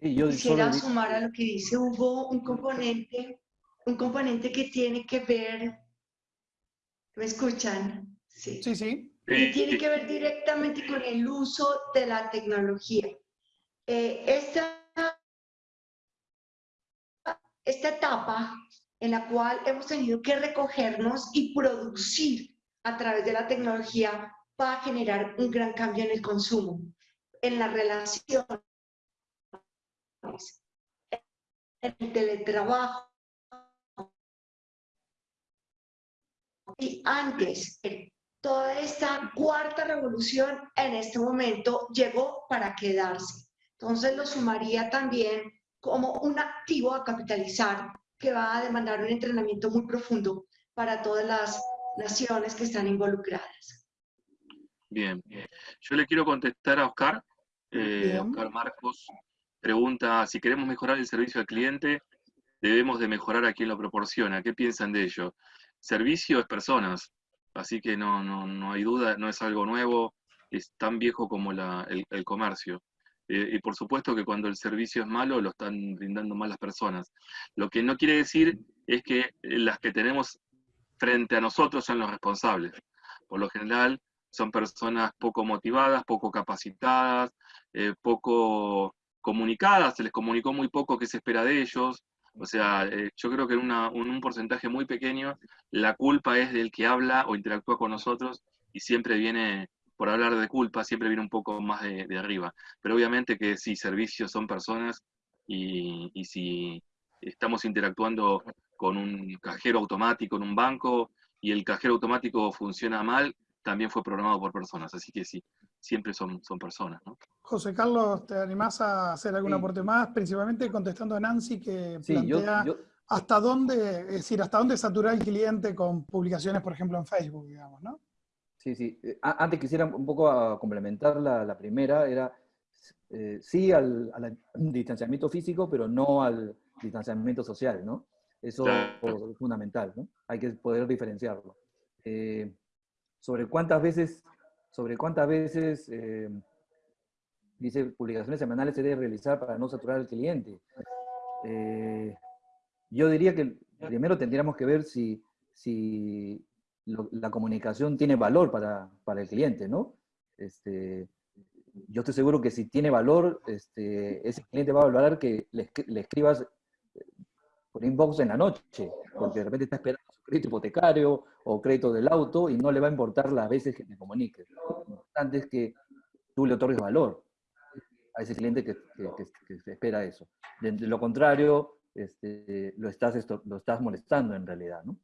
Yo Quisiera sumar a lo que dice Hugo un componente, un componente que tiene que ver, ¿me escuchan? Sí, sí. sí. Y tiene que ver directamente con el uso de la tecnología. Eh, esta, esta etapa en la cual hemos tenido que recogernos y producir a través de la tecnología va a generar un gran cambio en el consumo, en la relación, en el teletrabajo. Y antes, toda esta cuarta revolución en este momento llegó para quedarse. Entonces lo sumaría también como un activo a capitalizar que va a demandar un entrenamiento muy profundo para todas las naciones que están involucradas. Bien, yo le quiero contestar a Oscar. Eh, Oscar Marcos pregunta, si queremos mejorar el servicio al cliente, debemos de mejorar a quien lo proporciona. ¿Qué piensan de ello? Servicio es personas, así que no, no, no hay duda, no es algo nuevo, es tan viejo como la, el comercio. Eh, y por supuesto que cuando el servicio es malo, lo están brindando mal las personas. Lo que no quiere decir es que las que tenemos frente a nosotros son los responsables. Por lo general, son personas poco motivadas, poco capacitadas, eh, poco comunicadas, se les comunicó muy poco qué se espera de ellos. O sea, yo creo que en, en un porcentaje muy pequeño la culpa es del que habla o interactúa con nosotros y siempre viene por hablar de culpa, siempre viene un poco más de, arriba. Pero obviamente que si servicios son personas y, si estamos interactuando con un cajero automático en un banco y el cajero automático funciona mal, también fue programado por personas. Así que sí, siempre son, son personas. José Carlos, ¿te animás a hacer algún aporte más? Principalmente contestando a Nancy que plantea hasta dónde, es decir, hasta dónde saturar el cliente con publicaciones, por ejemplo, en Facebook, digamos, ¿no? Sí, sí. Eh, antes quisiera un poco a complementar la, primera, era eh, sí al, <laughs> distanciamiento físico, pero no al distanciamiento social, ¿no? Eso es fundamental, ¿no? Hay que poder diferenciarlo. Eh, sobre cuántas veces, sobre cuántas veces, dice, publicaciones semanales se debe realizar para no saturar al cliente. yo diría que primero tendríamos que ver si, si la comunicación tiene valor para, para, el cliente, ¿no? Este, yo estoy seguro que si tiene valor, este, ese cliente va a valorar que le, le, escribas eh, por inbox en la noche, porque de repente está esperando crédito hipotecario o crédito del auto y no le va a importar las veces que te comuniques. Lo importante es que tú le otorgues valor a ese cliente que, que, espera eso. De, lo contrario, este, lo, estás, esto, lo estás molestando en realidad, ¿no?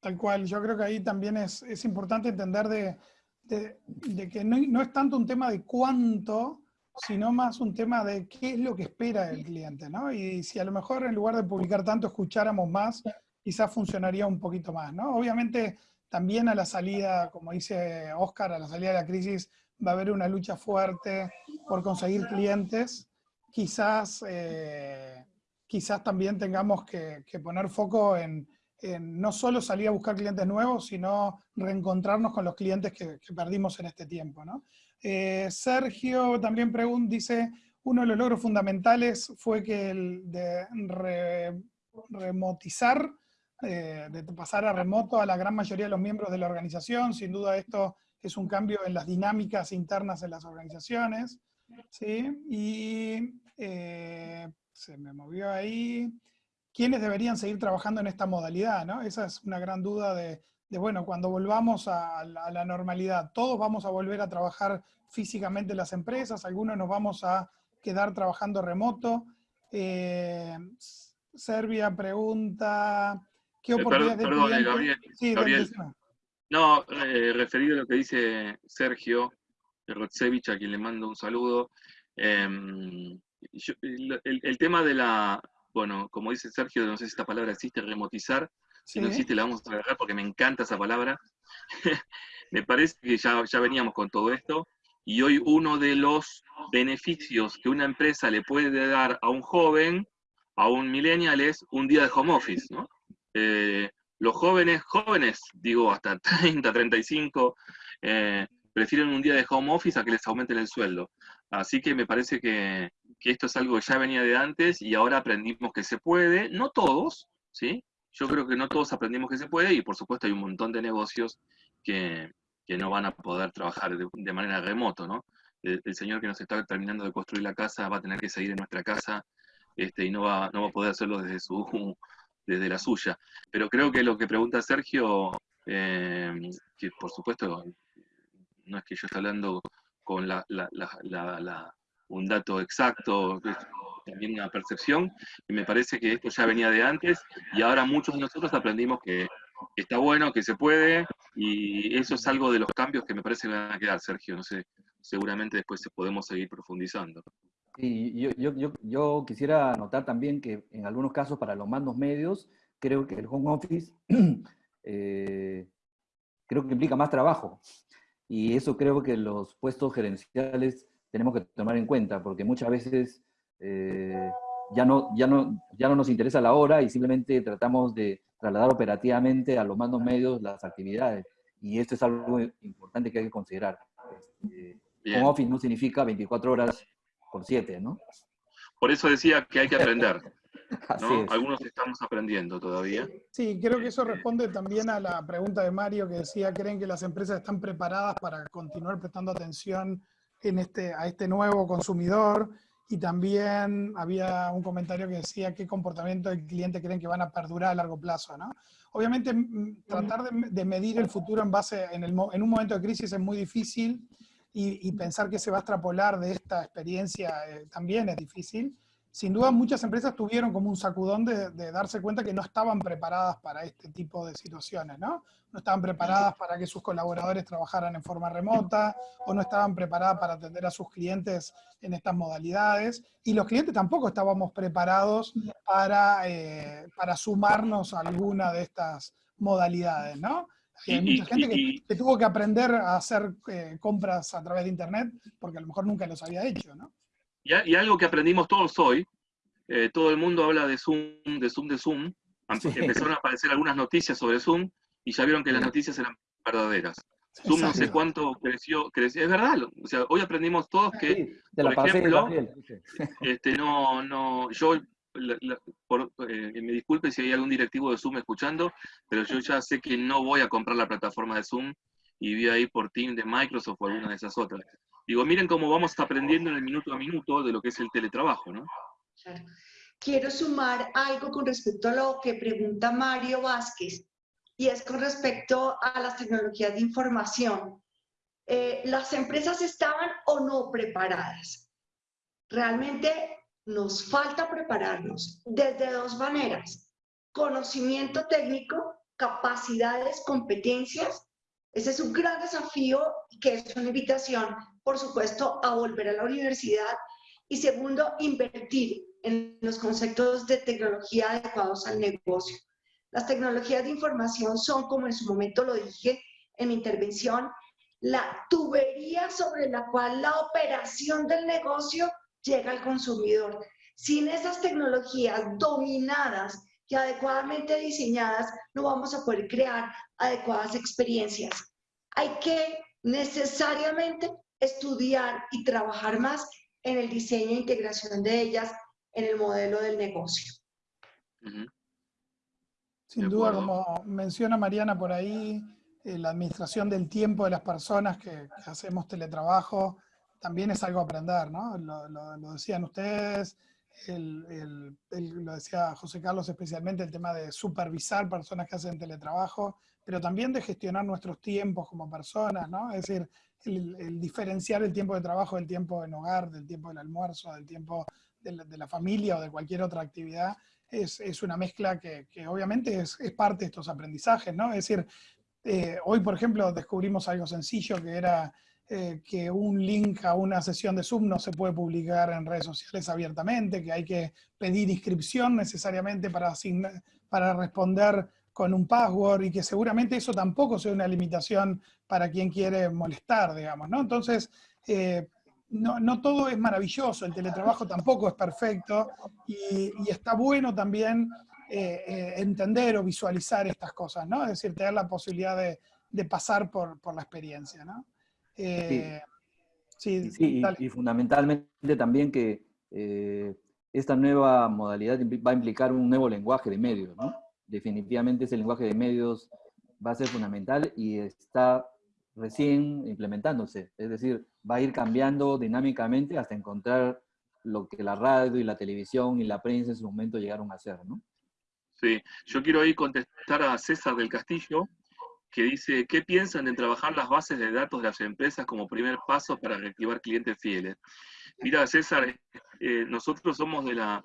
Tal cual, yo creo que ahí también es, importante entender de, que no, es tanto un tema de cuánto, sino más un tema de qué es lo que espera el cliente, ¿no? Y si a lo mejor en lugar de publicar tanto escucháramos más, quizás funcionaría un poquito más, ¿no? Obviamente también a la salida, como dice Oscar, a la salida de la crisis va a haber una lucha fuerte por conseguir clientes, quizás, eh, quizás también tengamos que poner foco en no solo salir a buscar clientes nuevos, sino reencontrarnos con los clientes que, perdimos en este tiempo. Eh, Sergio también pregunta, dice, uno de los logros fundamentales fue que el de remotizar, eh, de pasar a remoto a la gran mayoría de los miembros de la organización. Sin duda esto es un cambio en las dinámicas internas de las organizaciones. ¿sí? Y eh, se me movió ahí quiénes deberían seguir trabajando en esta modalidad, ¿no? Esa es una gran duda de, bueno, cuando volvamos a la, normalidad, todos vamos a volver a trabajar físicamente en las empresas, algunos nos vamos a quedar trabajando remoto. Eh, Serbia pregunta, ¿qué eh, oportunidades perdón, perdón, Gabriel, sí, Gabriel. No, eh, referido a lo que dice Sergio Rotsevich, a quien le mando un saludo, em, el, tema de la, bueno, como dice Sergio, no sé si esta palabra existe, remotizar, si no existe la vamos a agregar porque me encanta esa palabra. <laughs> me parece que ya, ya veníamos con todo esto, y hoy uno de los beneficios que una empresa le puede dar a un joven, a un millennial, es un día de home office, ¿no? Eh, los jóvenes, jóvenes, digo hasta <laughs> 30, 35, eh, prefieren un día de home office a que les aumenten el sueldo. Así que me parece que, que, esto es algo que ya venía de antes y ahora aprendimos que se puede, no todos, ¿sí? Yo creo que no todos aprendimos que se puede y por supuesto hay un montón de negocios que, que no van a poder trabajar de, manera remoto, ¿no? El, señor que nos está terminando de construir la casa va a tener que seguir en nuestra casa este, y no va, no va a poder hacerlo desde, su, <laughs> desde la suya. Pero creo que lo que pregunta Sergio, eh, que por supuesto no es que yo esté hablando con la, un dato exacto, también una percepción, y me parece que esto ya venía de antes, y ahora muchos de nosotros aprendimos que está bueno, que se puede, y eso es algo de los cambios que me parece que van a quedar, Sergio. No sé, seguramente después podemos seguir profundizando. Y yo, yo, yo, quisiera anotar también que en algunos casos para los mandos medios, creo que el home office <clears throat> eh, creo que implica más trabajo. Y eso creo que los puestos gerenciales tenemos que tomar en cuenta, porque muchas veces eh, ya, no, ya, no, ya no nos interesa la hora y simplemente tratamos de trasladar operativamente a los mandos medios las actividades. Y esto es algo importante que hay que considerar. Este, home office no significa 24 horas por 7, ¿no? Por eso decía que hay que aprender. <laughs> ¿no? Algunos estamos aprendiendo todavía. Sí, creo que eso responde también a la pregunta de Mario que decía, ¿creen que las empresas están preparadas para continuar prestando atención en este, a este nuevo consumidor? Y también había un comentario que decía qué comportamiento del cliente creen que van a perdurar a largo plazo, ¿no? Obviamente, tratar de, medir el futuro en base, en, un momento de crisis es muy difícil y, pensar que se va a extrapolar de esta experiencia eh, también es difícil. Sin duda, muchas empresas tuvieron como un sacudón de, de, darse cuenta que no estaban preparadas para este tipo de situaciones, ¿no? no estaban preparadas para que sus colaboradores trabajaran en forma remota o no estaban preparadas para atender a sus clientes en estas modalidades y los clientes tampoco estábamos preparados para, eh, para sumarnos a alguna de estas modalidades, ¿no? hay mucha gente que, tuvo que aprender a hacer eh, compras a través de Internet porque a lo mejor nunca los había hecho, ¿no? Y, algo que aprendimos todos hoy, eh, todo el mundo habla de Zoom, de Zoom, de Zoom, empezaron a aparecer algunas noticias sobre Zoom, y ya vieron que las noticias eran verdaderas. Zoom no sé cuánto creció, creció, es verdad, o sea, hoy aprendimos todos que, por ejemplo, este, no, no, yo, eh, me disculpe si hay algún directivo de Zoom escuchando, pero yo ya sé que no voy a comprar la plataforma de Zoom y voy a ir por Team de Microsoft o alguna de esas otras. Digo, miren cómo vamos aprendiendo en el minuto a minuto de lo que es el teletrabajo, ¿no? Quiero sumar algo con respecto a lo que pregunta Mario Vázquez y es con respecto a las tecnologías de información. Eh, ¿Las empresas estaban o no preparadas? Realmente nos falta prepararnos desde dos maneras. Conocimiento técnico, capacidades, competencias. Ese es un gran desafío que es una invitación, por supuesto, a volver a la universidad. Y segundo, invertir en los conceptos de tecnología adecuados al negocio. Las tecnologías de información son, como en su momento lo dije en mi intervención, la tubería sobre la cual la operación del negocio llega al consumidor. Sin esas tecnologías dominadas y adecuadamente diseñadas, no vamos a poder crear adecuadas experiencias. Hay que necesariamente estudiar y trabajar más en el diseño e integración de ellas en el modelo del negocio. Sin duda, como menciona Mariana por ahí, eh, la administración del tiempo de las personas que, hacemos teletrabajo también es algo a aprender, ¿no? Lo, decían ustedes, lo decía José Carlos especialmente, el tema de supervisar personas que hacen teletrabajo, pero también de gestionar nuestros tiempos como personas, ¿no? Es decir, el, diferenciar el tiempo de trabajo del tiempo en hogar, del tiempo del almuerzo, del tiempo de la familia o de cualquier otra actividad, es, una mezcla que, obviamente es, parte de estos aprendizajes, ¿no? Es decir, eh, hoy, por ejemplo, descubrimos algo sencillo que era eh, que un link a una sesión de Zoom no se puede publicar en redes sociales abiertamente, que hay que pedir inscripción necesariamente para, para responder con un password y que seguramente eso tampoco sea una limitación para quien quiere molestar, digamos, ¿no? Entonces, eh, no, todo es maravilloso, el teletrabajo tampoco es perfecto y, está bueno también eh, entender o visualizar estas cosas, ¿no? Es decir, tener la posibilidad de, pasar por, la experiencia, ¿no? Sí, sí y, fundamentalmente también que esta nueva modalidad va a implicar un nuevo lenguaje de medios, ¿no? Definitivamente ese lenguaje de medios va a ser fundamental y está recién implementándose. Es decir, va a ir cambiando dinámicamente hasta encontrar lo que la radio y la televisión y la prensa en su momento llegaron a hacer, ¿no? Sí, yo quiero ahí contestar a César del Castillo, que dice, ¿qué piensan en trabajar las bases de datos de las empresas como primer paso para reactivar clientes fieles? Mira, César, eh, nosotros somos de la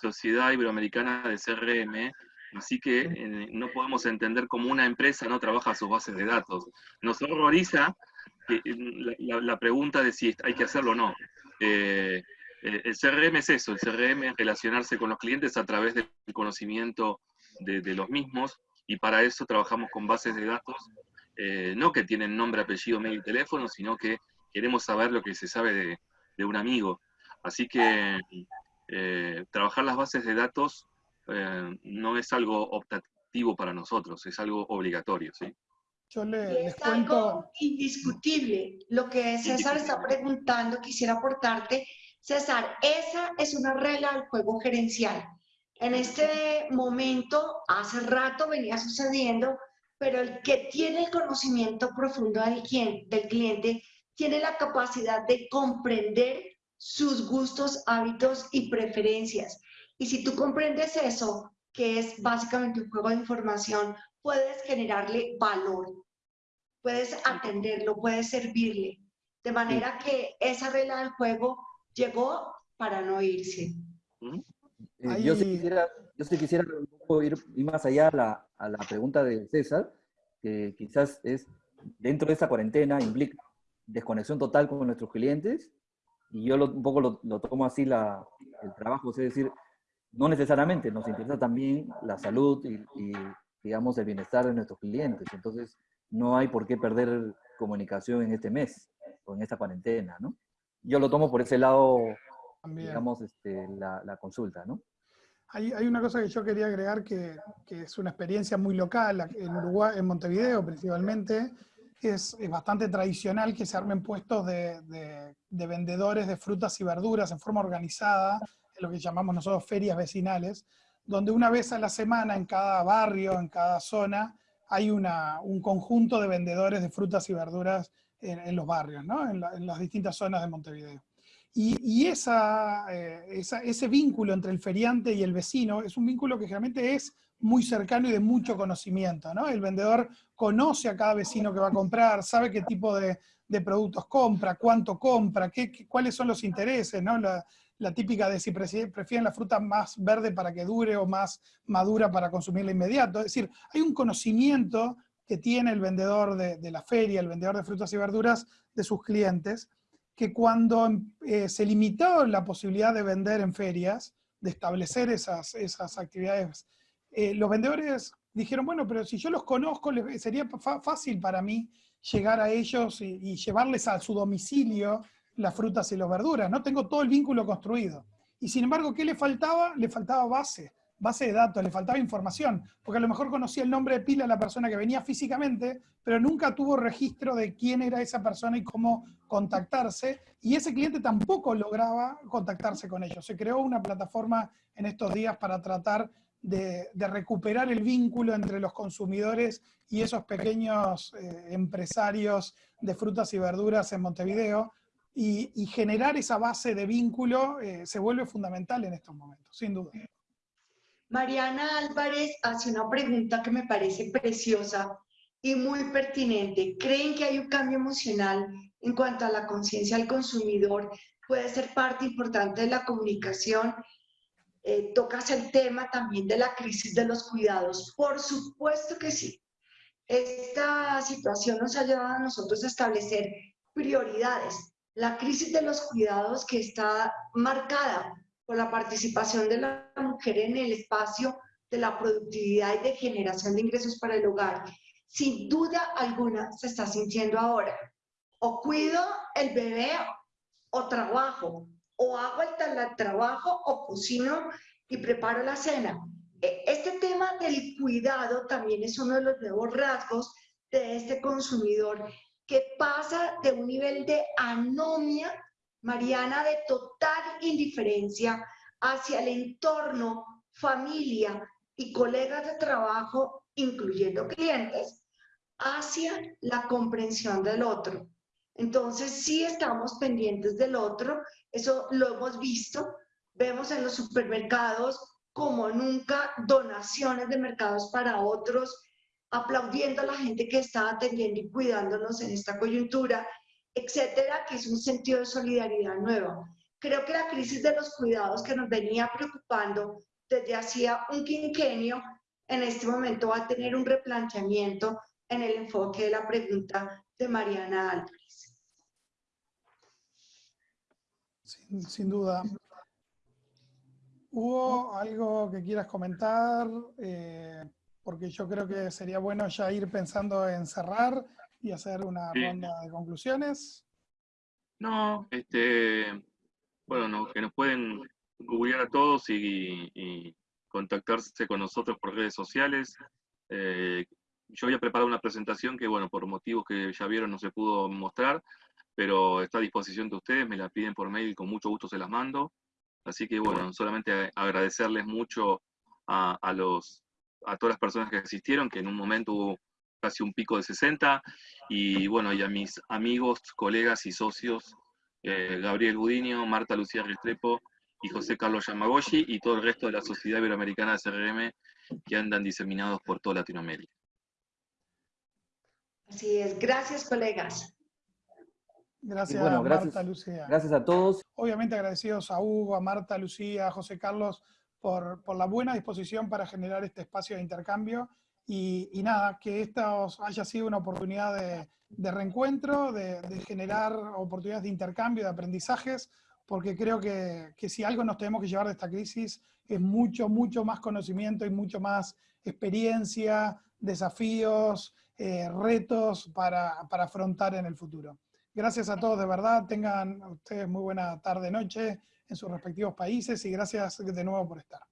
Sociedad Iberoamericana de CRM, así que eh, no podemos entender cómo una empresa no trabaja sus bases de datos. Nos horroriza eh, la, pregunta de si hay que hacerlo o no. el CRM es eso, el CRM es relacionarse con los clientes a través del conocimiento de, los mismos, y para eso trabajamos con bases de datos, no que tienen nombre, apellido, mail y teléfono, sino que queremos saber lo que se sabe de, de un amigo. Así que eh, trabajar las bases de datos eh, no es algo optativo para nosotros, es algo obligatorio. ¿sí? Yo le, es algo indiscutible. Lo que César está preguntando, quisiera aportarte. César, esa es una regla del juego gerencial. En este momento, hace rato venía sucediendo, pero el que tiene el conocimiento profundo del cliente tiene la capacidad de comprender sus gustos, hábitos y preferencias. Y si tú comprendes eso, que es básicamente un juego de información, puedes generarle valor, puedes atenderlo, puedes servirle. De manera que esa regla del juego llegó para no irse. Eh, yo, sí quisiera, yo quisiera ir, más allá a la, a la pregunta de César, que quizás es, dentro de esa cuarentena implica desconexión total con nuestros clientes, y yo un poco lo, tomo así la, el trabajo, es decir, no necesariamente, nos interesa también la salud y, digamos, el bienestar de nuestros clientes. Entonces, no hay por qué perder comunicación en este mes o en esta cuarentena, ¿no? Yo lo tomo por ese lado, digamos, este, la, la, consulta, ¿no? Hay, hay, una cosa que yo quería agregar que, que, es una experiencia muy local en Uruguay, en Montevideo principalmente, es, bastante tradicional que se armen puestos de, de, vendedores de frutas y verduras en forma organizada, en lo que llamamos nosotros ferias vecinales, donde una vez a la semana en cada barrio, en cada zona, hay una, un conjunto de vendedores de frutas y verduras en, los barrios, ¿no? en, en, las distintas zonas de Montevideo. Y, eh, ese vínculo entre el feriante y el vecino es un vínculo que generalmente es muy cercano y de mucho conocimiento, ¿no? El vendedor conoce a cada vecino que va a comprar, sabe qué tipo de, productos compra, cuánto compra, qué, cuáles son los intereses. La, típica de si prefieren la fruta más verde para que dure o más madura para consumirla inmediato. Es decir, hay un conocimiento que tiene el vendedor de, la feria, el vendedor de frutas y verduras de sus clientes, que cuando eh, se limitó la posibilidad de vender en ferias, de establecer esas, esas actividades eh, los vendedores dijeron, bueno, pero si yo los conozco, sería fácil para mí llegar a ellos y, llevarles a su domicilio las frutas y las verduras, ¿no? Tengo todo el vínculo construido. Y sin embargo, ¿qué le faltaba? Le faltaba base, base de datos, le faltaba información, porque a lo mejor conocía el nombre de pila de la persona que venía físicamente, pero nunca tuvo registro de quién era esa persona y cómo contactarse, y ese cliente tampoco lograba contactarse con ellos. Se creó una plataforma en estos días para tratar de, recuperar el vínculo entre los consumidores y esos pequeños eh, empresarios de frutas y verduras en Montevideo, y, generar esa base de vínculo eh, se vuelve fundamental en estos momentos, sin duda. Mariana Álvarez hace una pregunta que me parece preciosa y muy pertinente. ¿Creen que hay un cambio emocional en cuanto a la conciencia del consumidor? ¿Puede ser parte importante de la comunicación eh, tocas el tema también de la crisis de los cuidados. Por supuesto que sí. Esta situación nos ha llevado a nosotros a establecer prioridades. La crisis de los cuidados que está marcada por la participación de la mujer en el espacio de la productividad y de generación de ingresos para el hogar, sin duda alguna se está sintiendo ahora. O cuido el bebé o trabajo, o hago el trabajo o cocino y preparo la cena. E, este tema del cuidado también es uno de los nuevos rasgos de este consumidor que pasa de un nivel de anomia, Mariana, de total indiferencia hacia el entorno, familia y colegas de trabajo, incluyendo clientes, hacia la comprensión del otro. Entonces, sí estamos pendientes del otro, eso lo hemos visto, vemos en los supermercados como nunca donaciones de mercados para otros, aplaudiendo a la gente que está atendiendo y cuidándonos en esta coyuntura, etcétera, que es un sentido de solidaridad nuevo. Creo que la crisis de los cuidados que nos venía preocupando desde hacía un quinquenio, en este momento va a tener un replanteamiento en el enfoque de la pregunta de Mariana Álvarez. Sin, duda. ¿Hubo algo que quieras comentar? Eh, porque yo creo que sería bueno ya ir pensando en cerrar y hacer una ronda de conclusiones. No, este, bueno, que nos pueden googlear a todos y, contactarse con nosotros por redes sociales. Eh, yo había preparado una presentación que, bueno, por motivos que ya vieron no se pudo mostrar, pero está a disposición de ustedes, me la piden por mail y con mucho gusto se las mando. Así que, bueno, solamente agradecerles mucho a, los, a todas las personas que asistieron, que en un momento hubo casi un pico de 60, y bueno, y a mis amigos, colegas y socios, eh, Gabriel Budinio, Marta Lucía Restrepo y José Carlos Yamagoshi, y todo el resto de la Sociedad Iberoamericana de CRM que andan diseminados por toda Latinoamérica. Así es, gracias colegas. Gracias, Marta, Lucía. Gracias a todos. Obviamente agradecidos a Hugo, a Marta, Lucía, a José Carlos por, por, la buena disposición para generar este espacio de intercambio y, nada, que esto haya sido una oportunidad de, de reencuentro, de, generar oportunidades de intercambio, de aprendizajes, porque creo que, que si algo nos tenemos que llevar de esta crisis es mucho, mucho más conocimiento y mucho más experiencia, desafíos, eh, retos para, para, afrontar en el futuro. Gracias a todos de verdad, tengan ustedes muy buena tarde, noche en sus respectivos países y gracias de nuevo por estar.